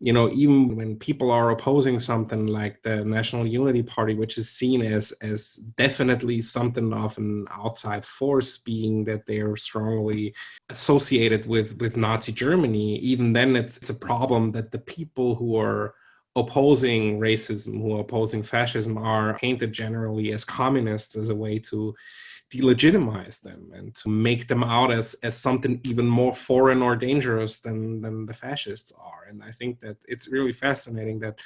you know even when people are opposing something like the national unity party which is seen as as definitely something of an outside force being that they're strongly associated with with nazi germany even then it's, it's a problem that the people who are opposing racism who are opposing fascism are painted generally as communists as a way to delegitimize them and to make them out as as something even more foreign or dangerous than than the fascists are. And i think that it's really fascinating that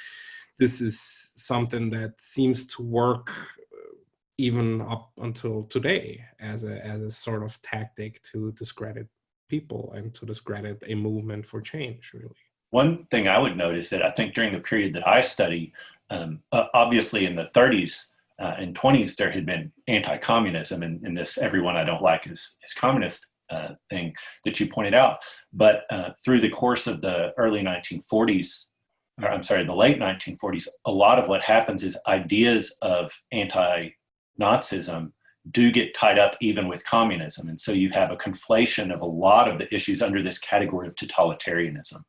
this is something that seems to work uh, even up until today as a as a sort of tactic to discredit people and to discredit a movement for change really one thing i would notice that i think during the period that i study um, obviously in the 30s uh, in 20s there had been anti-communism and, and, this everyone i don't like is, is communist uh, thing that you pointed out. But uh, through the course of the early 1940s or i'm sorry the late 1940s a lot of what happens is ideas of anti-nazism do get tied up even with communism. And so you have a conflation of a lot of the issues under this category of totalitarianism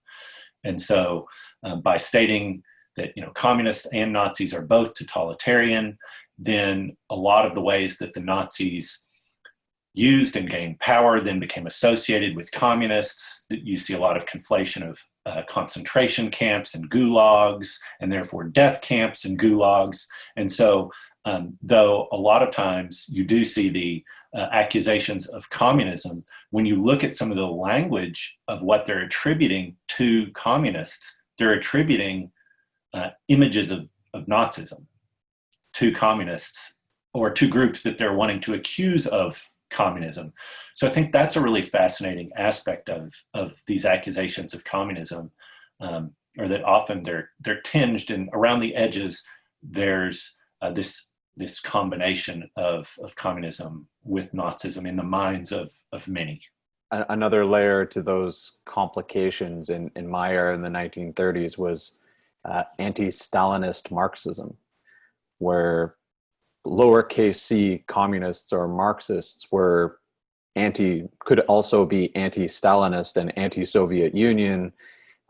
and so um, by stating that you know communists and Nazis are both totalitarian, then a lot of the ways that the Nazis used and gained power then became associated with communists. You see a lot of conflation of uh, concentration camps and gulags, and therefore death camps and gulags. And so, um, though a lot of times you do see the uh, accusations of communism, when you look at some of the language of what they're attributing to communists, they're attributing uh, images of, of Nazism to communists or to groups that they're wanting to accuse of communism. So I think that's a really fascinating aspect of, of these accusations of communism, um, or that often they're they're tinged and around the edges there's uh, this this combination of, of communism with Nazism in the minds of, of many. Another layer to those complications in, in my era in the 1930s was uh, anti-Stalinist Marxism, where lowercase c communists or Marxists were anti could also be anti-Stalinist and anti-Soviet Union,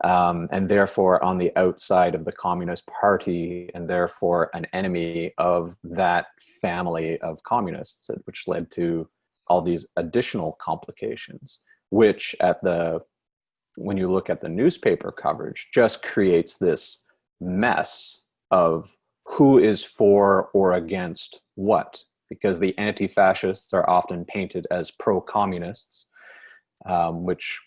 um, and therefore on the outside of the Communist Party, and therefore an enemy of that family of communists, which led to all these additional complications, which at the when you look at the newspaper coverage, just creates this mess of who is for or against what, because the anti fascists are often painted as pro communists, um, which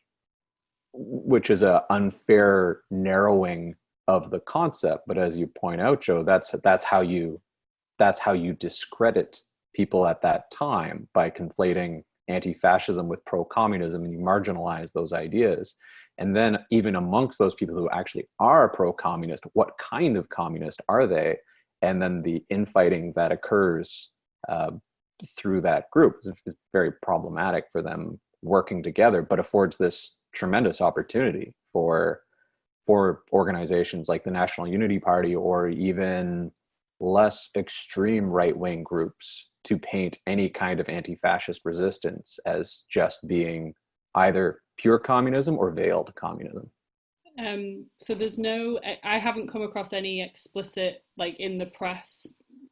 which is an unfair narrowing of the concept but as you point out joe that's that's how you that's how you discredit people at that time by conflating anti-fascism with pro-communism and you marginalize those ideas. And then even amongst those people who actually are pro-communist what kind of communist are they? And then the infighting that occurs uh, through that group is very problematic for them working together but affords this tremendous opportunity for for organizations like the National Unity Party or even less extreme right wing groups to paint any kind of anti fascist resistance as just being either pure communism or veiled communism. Um, so there's no, I haven't come across any explicit, like in the press,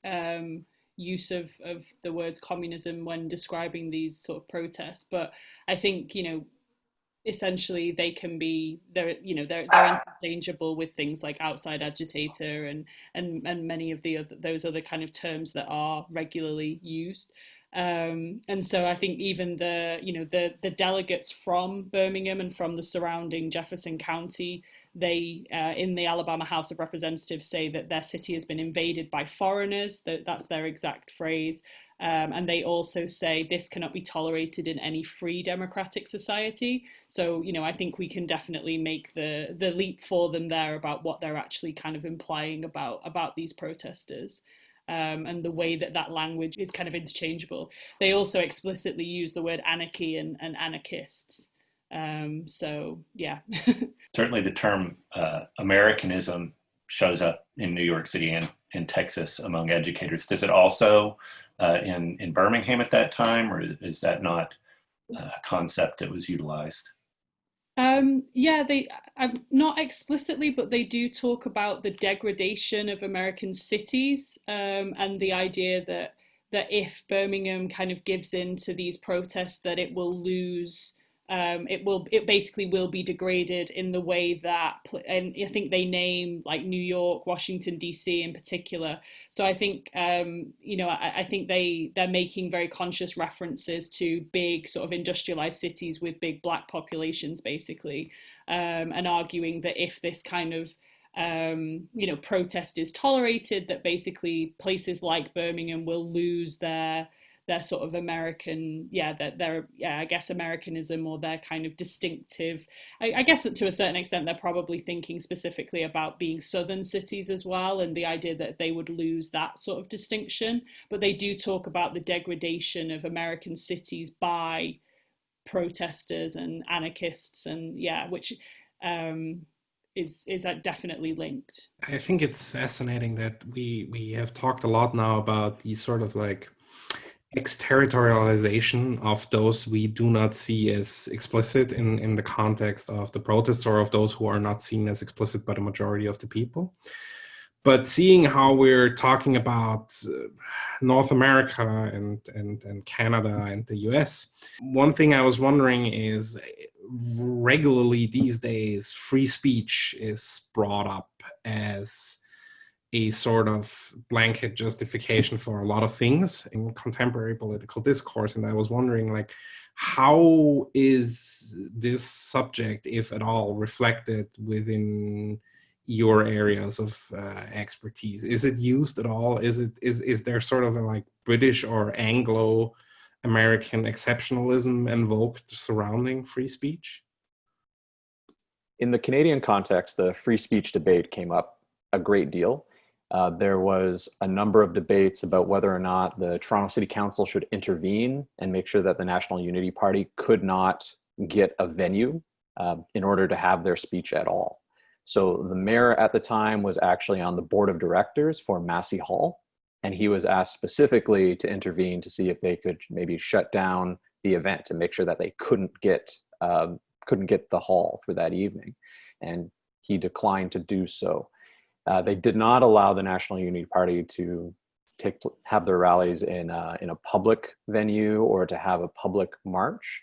um, use of, of the words communism when describing these sort of protests. But I think, you know, essentially they can be they're you know they're they're interchangeable with things like outside agitator and and and many of the other those other kind of terms that are regularly used. Um, and so I think even the you know the the delegates from Birmingham and from the surrounding Jefferson County they uh, in the Alabama House of Representatives say that their city has been invaded by foreigners that that's their exact phrase um, and they also say this cannot be tolerated in any free democratic society. So, you know, I think we can definitely make the the leap for them there about what they're actually kind of implying about about these protesters. Um, and the way that that language is kind of interchangeable. They also explicitly use the word anarchy and, and anarchists. Um, so, yeah. <laughs> Certainly the term uh, Americanism shows up in New York City and in Texas among educators. Does it also uh, in, in Birmingham at that time, or is that not a concept that was utilized? Um, yeah, they um, not explicitly, but they do talk about the degradation of American cities um, and the idea that that if Birmingham kind of gives in to these protests, that it will lose um, it will it basically will be degraded in the way that and I think they name like New York, Washington D.C. in particular. So I think um, you know I, I, think they they're making very conscious references to big sort of industrialized cities with big black populations basically, um, and arguing that if this kind of um, you know protest is tolerated, that basically places like Birmingham will lose their their sort of American, yeah, their, their yeah, I guess Americanism or their kind of distinctive. I, I guess that to a certain extent they're probably thinking specifically about being southern cities as well, and the idea that they would lose that sort of distinction. But they do talk about the degradation of American cities by protesters and anarchists, and yeah, which. Um, is is that definitely linked i think it's fascinating that we we have talked a lot now about these sort of like exterritorialization of those we do not see as explicit in, in the context of the protests or of those who are not seen as explicit by the majority of the people. But seeing how we're talking about uh, North America and, and, and Canada and the US, one thing I was wondering is regularly these days, free speech is brought up as a sort of blanket justification for a lot of things in contemporary political discourse and i was wondering like how is this subject if at all reflected within your areas of uh, expertise? Is it used at all? Is it is is there sort of a like british or anglo american exceptionalism invoked surrounding free speech? In the canadian context the free speech debate came up a great deal uh, there was a number of debates about whether or not the Toronto City Council should intervene and make sure that the National Unity Party could not get a venue uh, in order to have their speech at all. So the mayor at the time was actually on the board of directors for Massey Hall, and he was asked specifically to intervene to see if they could maybe shut down the event and make sure that they couldn't get um, couldn't get the hall for that evening, and he declined to do so. Uh, they did not allow the National Unity Party to take have their rallies in a, in a public venue or to have a public march.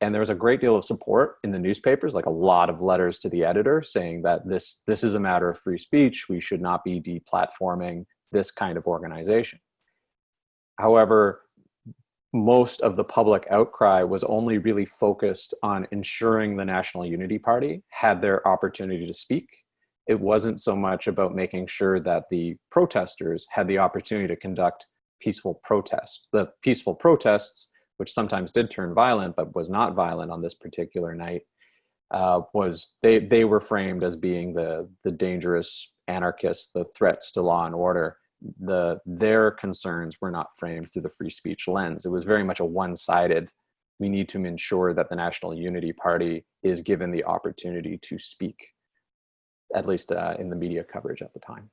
and there was a great deal of support in the newspapers like a lot of letters to the editor saying that this this is a matter of free speech we should not be deplatforming this kind of organization however most of the public outcry was only really focused on ensuring the national unity party had their opportunity to speak it wasn't so much about making sure that the protesters had the opportunity to conduct peaceful protests. the peaceful protests which sometimes did turn violent but was not violent on this particular night, uh, was they they were framed as being the the dangerous anarchists, the threats to law and order. The their concerns were not framed through the free speech lens. It was very much a one-sided. We need to ensure that the National Unity Party is given the opportunity to speak, at least uh, in the media coverage at the time.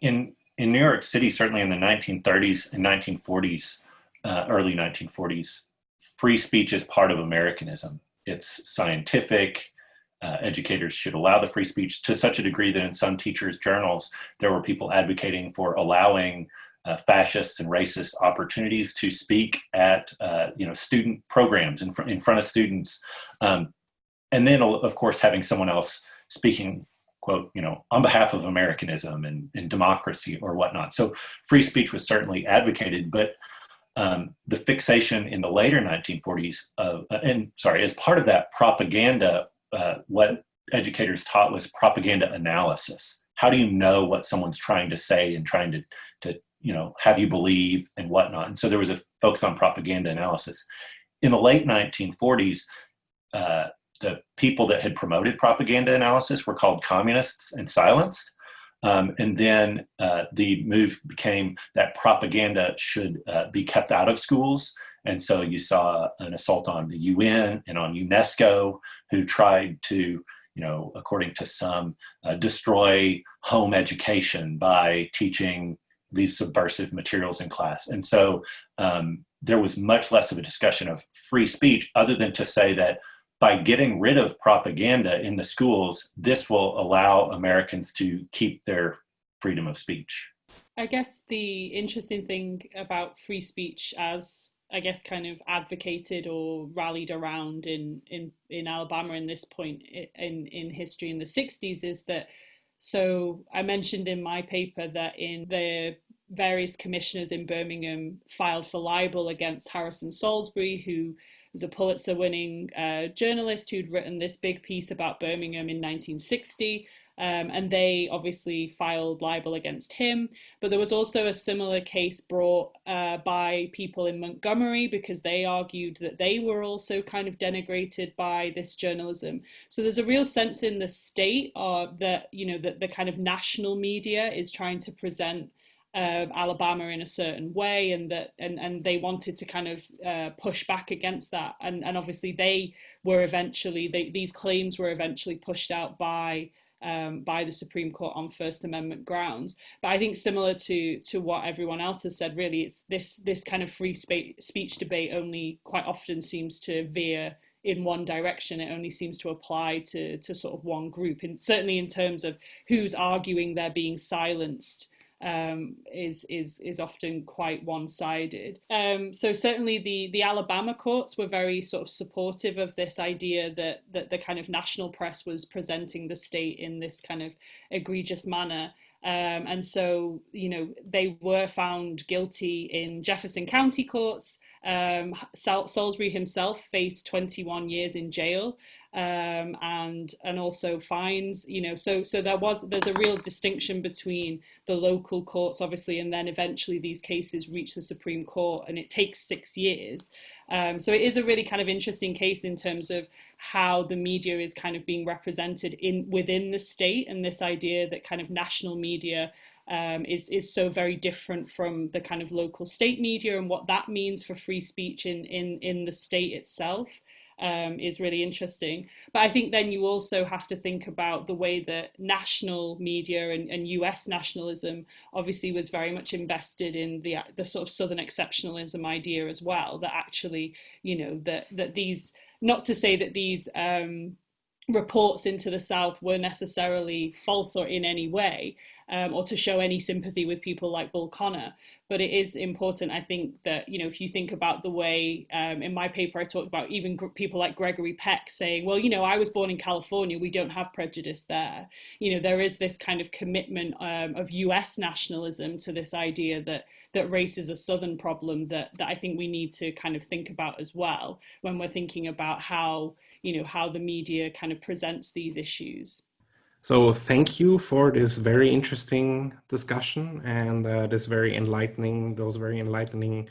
In in New York City, certainly in the 1930s and 1940s, uh, early 1940s, free speech is part of Americanism. It's scientific. Uh, educators should allow the free speech to such a degree that in some teachers' journals, there were people advocating for allowing uh, fascists and racists opportunities to speak at uh, you know student programs in, fr in front of students, um, and then of course having someone else speaking quote you know on behalf of Americanism and, and democracy or whatnot. So free speech was certainly advocated, but um, the fixation in the later 1940s, uh, and sorry, as part of that propaganda, uh, what educators taught was propaganda analysis. How do you know what someone's trying to say and trying to, to you know, have you believe and whatnot? And so there was a focus on propaganda analysis. In the late 1940s, uh, the people that had promoted propaganda analysis were called communists and silenced. Um, and then uh, the move became that propaganda should uh, be kept out of schools. And so you saw an assault on the UN and on UNESCO, who tried to, you know, according to some, uh, destroy home education by teaching these subversive materials in class. And so um, there was much less of a discussion of free speech other than to say that by getting rid of propaganda in the schools, this will allow Americans to keep their freedom of speech. I guess the interesting thing about free speech as I guess kind of advocated or rallied around in in in Alabama in this point in in history in the 60s is that so I mentioned in my paper that in the various commissioners in Birmingham filed for libel against Harrison Salisbury who was a Pulitzer winning uh, journalist who'd written this big piece about Birmingham in 1960. Um, and they obviously filed libel against him. But there was also a similar case brought uh, by people in Montgomery because they argued that they were also kind of denigrated by this journalism. So there's a real sense in the state uh, that, you know, that the kind of national media is trying to present uh, Alabama in a certain way, and that and and they wanted to kind of uh, push back against that, and and obviously they were eventually they, these claims were eventually pushed out by. Um, by the Supreme Court on First Amendment grounds, but I think similar to to what everyone else has said, really, it's this this kind of free speech debate only quite often seems to veer in one direction. It only seems to apply to to sort of one group, and certainly in terms of who's arguing they're being silenced um, is is is often quite one-sided. Um, so certainly the the Alabama courts were very sort of supportive of this idea that that the kind of national press was presenting the state in this kind of egregious manner. Um, and so, you know, they were found guilty in Jefferson County courts. Um, Sal Salisbury himself faced 21 years in jail um, and and also fines. You know, so so there was there's a real distinction between the local courts, obviously, and then eventually these cases reach the Supreme Court, and it takes six years. Um, so it is a really kind of interesting case in terms of how the media is kind of being represented in within the state, and this idea that kind of national media um, is is so very different from the kind of local state media and what that means for free speech in in in the state itself um, is really interesting. But I think then you also have to think about the way that national media and, and US nationalism obviously was very much invested in the the sort of Southern exceptionalism idea as well. That actually, you know, that that these not to say that these um, reports into the South were necessarily false or in any way, um, or to show any sympathy with people like Bull Connor. But it is important, I think, that, you know, if you think about the way um, in my paper I talked about even people like Gregory Peck saying, well, you know, I was born in California, we don't have prejudice there. You know, there is this kind of commitment um, of US nationalism to this idea that that race is a Southern problem that, that I think we need to kind of think about as well when we're thinking about how you know how the media kind of presents these issues. So thank you for this very interesting discussion and uh, this very enlightening those very enlightening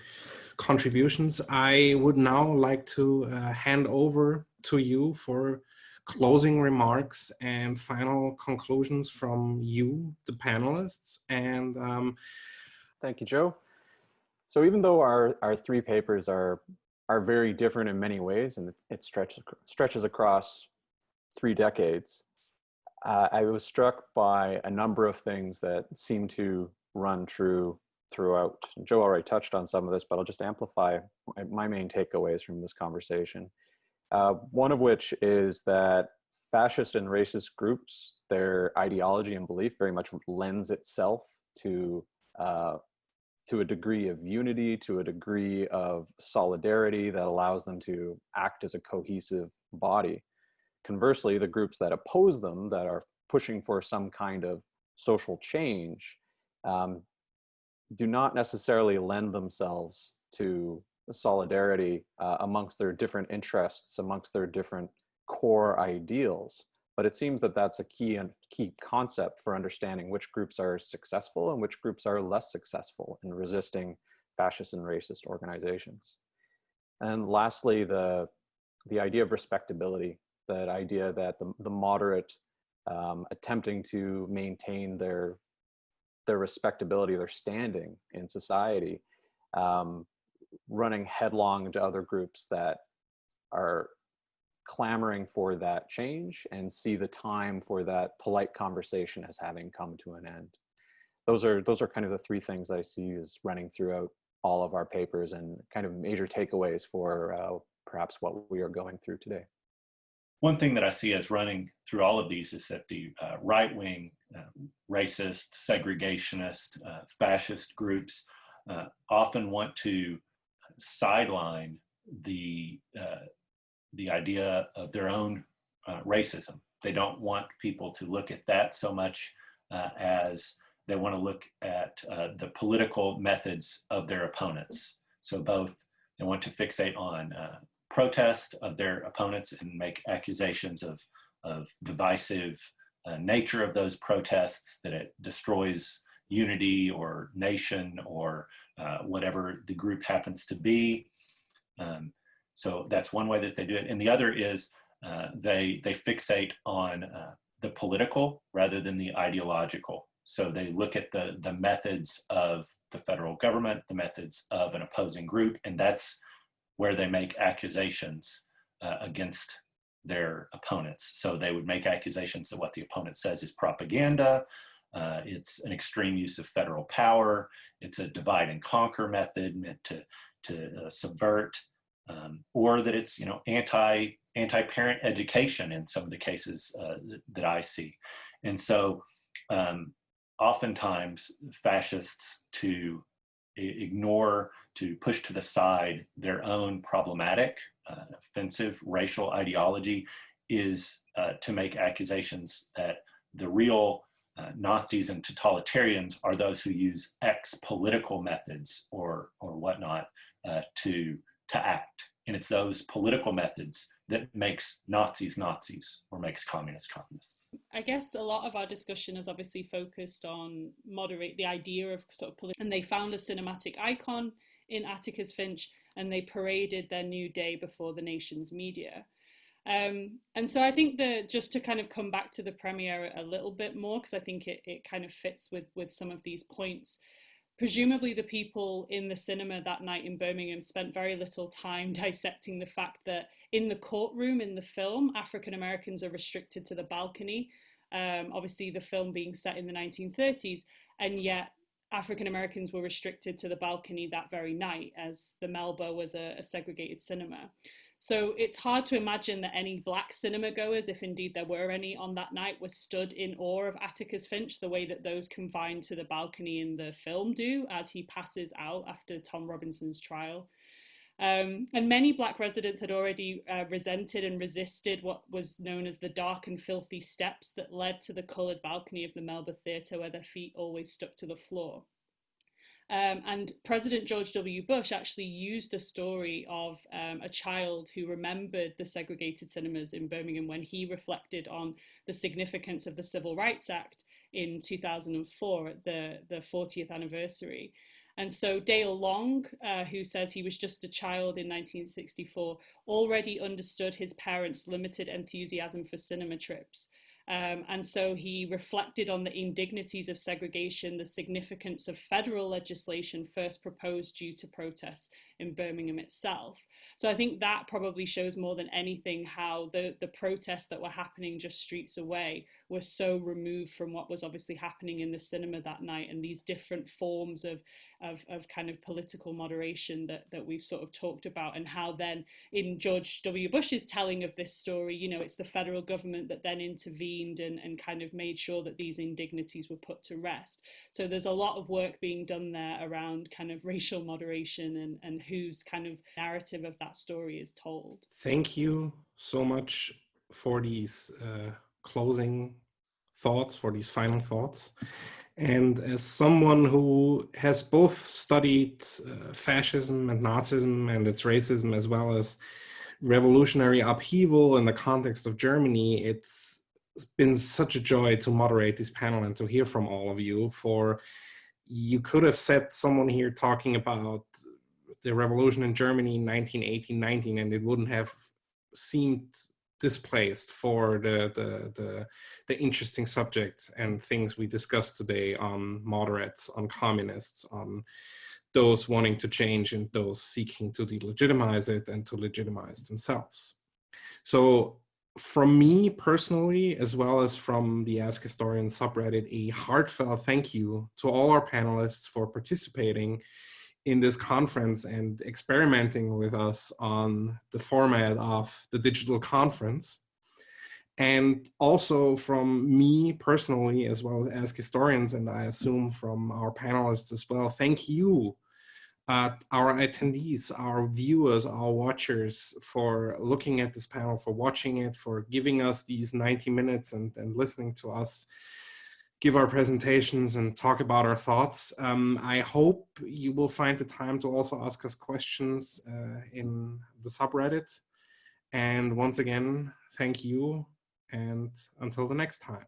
contributions. I would now like to uh, hand over to you for closing remarks and final conclusions from you the panelists and um, thank you joe. So even though our our three papers are are very different in many ways, and it stretches stretches across three decades. Uh, I was struck by a number of things that seem to run true throughout. Joe already touched on some of this, but I'll just amplify my main takeaways from this conversation. Uh, one of which is that fascist and racist groups, their ideology and belief very much lends itself to uh, to a degree of unity, to a degree of solidarity that allows them to act as a cohesive body. Conversely, the groups that oppose them, that are pushing for some kind of social change, um, do not necessarily lend themselves to solidarity uh, amongst their different interests, amongst their different core ideals. But it seems that that's a key and key concept for understanding which groups are successful and which groups are less successful in resisting fascist and racist organizations. And lastly, the, the idea of respectability, that idea that the, the moderate um, attempting to maintain their, their respectability, their standing in society, um, running headlong into other groups that are clamoring for that change and see the time for that polite conversation as having come to an end. Those are those are kind of the three things I see as running throughout all of our papers and kind of major takeaways for uh, perhaps what we are going through today. One thing that I see as running through all of these is that the uh, right-wing, uh, racist, segregationist, uh, fascist groups uh, often want to sideline the uh, the idea of their own uh, racism. They don't want people to look at that so much uh, as they want to look at uh, the political methods of their opponents. So both they want to fixate on uh, protest of their opponents and make accusations of, of divisive uh, nature of those protests, that it destroys unity or nation or uh, whatever the group happens to be. Um, so that's one way that they do it. And the other is uh, they, they fixate on uh, the political rather than the ideological. So they look at the, the methods of the federal government, the methods of an opposing group, and that's where they make accusations uh, against their opponents. So they would make accusations that what the opponent says is propaganda, uh, it's an extreme use of federal power, it's a divide and conquer method meant to, to uh, subvert um, or that it's you know anti anti parent education in some of the cases uh, that, that, I see, and so um, oftentimes fascists to ignore to push to the side their own problematic uh, offensive racial ideology is uh, to make accusations that the real uh, Nazis and totalitarians are those who use X political methods or or whatnot uh, to to act. And it's those political methods that makes Nazis Nazis or makes communists communists. I guess a lot of our discussion is obviously focused on moderate the idea of sort of political, and they found a cinematic icon in Atticus Finch and they paraded their new day before the nation's media. Um, and so I think that just to kind of come back to the premiere a little bit more, because I think it, it kind of fits with, with some of these points presumably the people in the cinema that night in Birmingham spent very little time <laughs> dissecting the fact that in the courtroom in the film, African Americans are restricted to the balcony. Um, obviously, the film being set in the 1930s, and yet African Americans were restricted to the balcony that very night, as the Melba was a, a segregated cinema. So it's hard to imagine that any black cinema goers, if indeed there were any on that night, were stood in awe of Atticus Finch the way that those confined to the balcony in the film do as he passes out after Tom Robinson's trial. Um, and many black residents had already uh, resented and resisted what was known as the dark and filthy steps that led to the coloured balcony of the Melba Theatre where their feet always stuck to the floor. Um, and President George W. Bush actually used a story of um, a child who remembered the segregated cinemas in Birmingham when he reflected on the significance of the Civil Rights Act in 2004 at the, the 40th anniversary. And so Dale Long, uh, who says he was just a child in 1964, already understood his parents' limited enthusiasm for cinema trips. Um, and so he reflected on the indignities of segregation, the significance of federal legislation first proposed due to protests in Birmingham itself. So I think that probably shows more than anything how the, the protests that were happening just streets away were so removed from what was obviously happening in the cinema that night and these different forms of, of, of kind of political moderation that, that we've sort of talked about and how then in George W. Bush's telling of this story, you know, it's the federal government that then intervened and, and kind of made sure that these indignities were put to rest. So there's a lot of work being done there around kind of racial moderation and, and whose kind of narrative of that story is told. Thank you so much for these uh, closing thoughts, for these final thoughts. And as someone who has both studied uh, fascism and Nazism and its racism, as well as revolutionary upheaval in the context of Germany, it's been such a joy to moderate this panel and to hear from all of you. For you could have said someone here talking about the revolution in Germany in 1918, 19, and it wouldn't have seemed displaced for the, the, the, the, interesting subjects and things we discussed today on moderates, on communists, on those wanting to change and those seeking to delegitimize it and to legitimize themselves. So from me personally, as well as from the Ask Historian subreddit, a heartfelt thank you to all our panelists for participating in this conference and experimenting with us on the format of the digital conference. And also from me personally, as well as Ask Historians, and I assume from our panelists as well, thank you, uh, our attendees, our viewers, our watchers for looking at this panel, for watching it, for giving us these 90 minutes and, and listening to us give our presentations and talk about our thoughts. Um, I hope you will find the time to also ask us questions uh, in the subreddit. And once again, thank you and until the next time.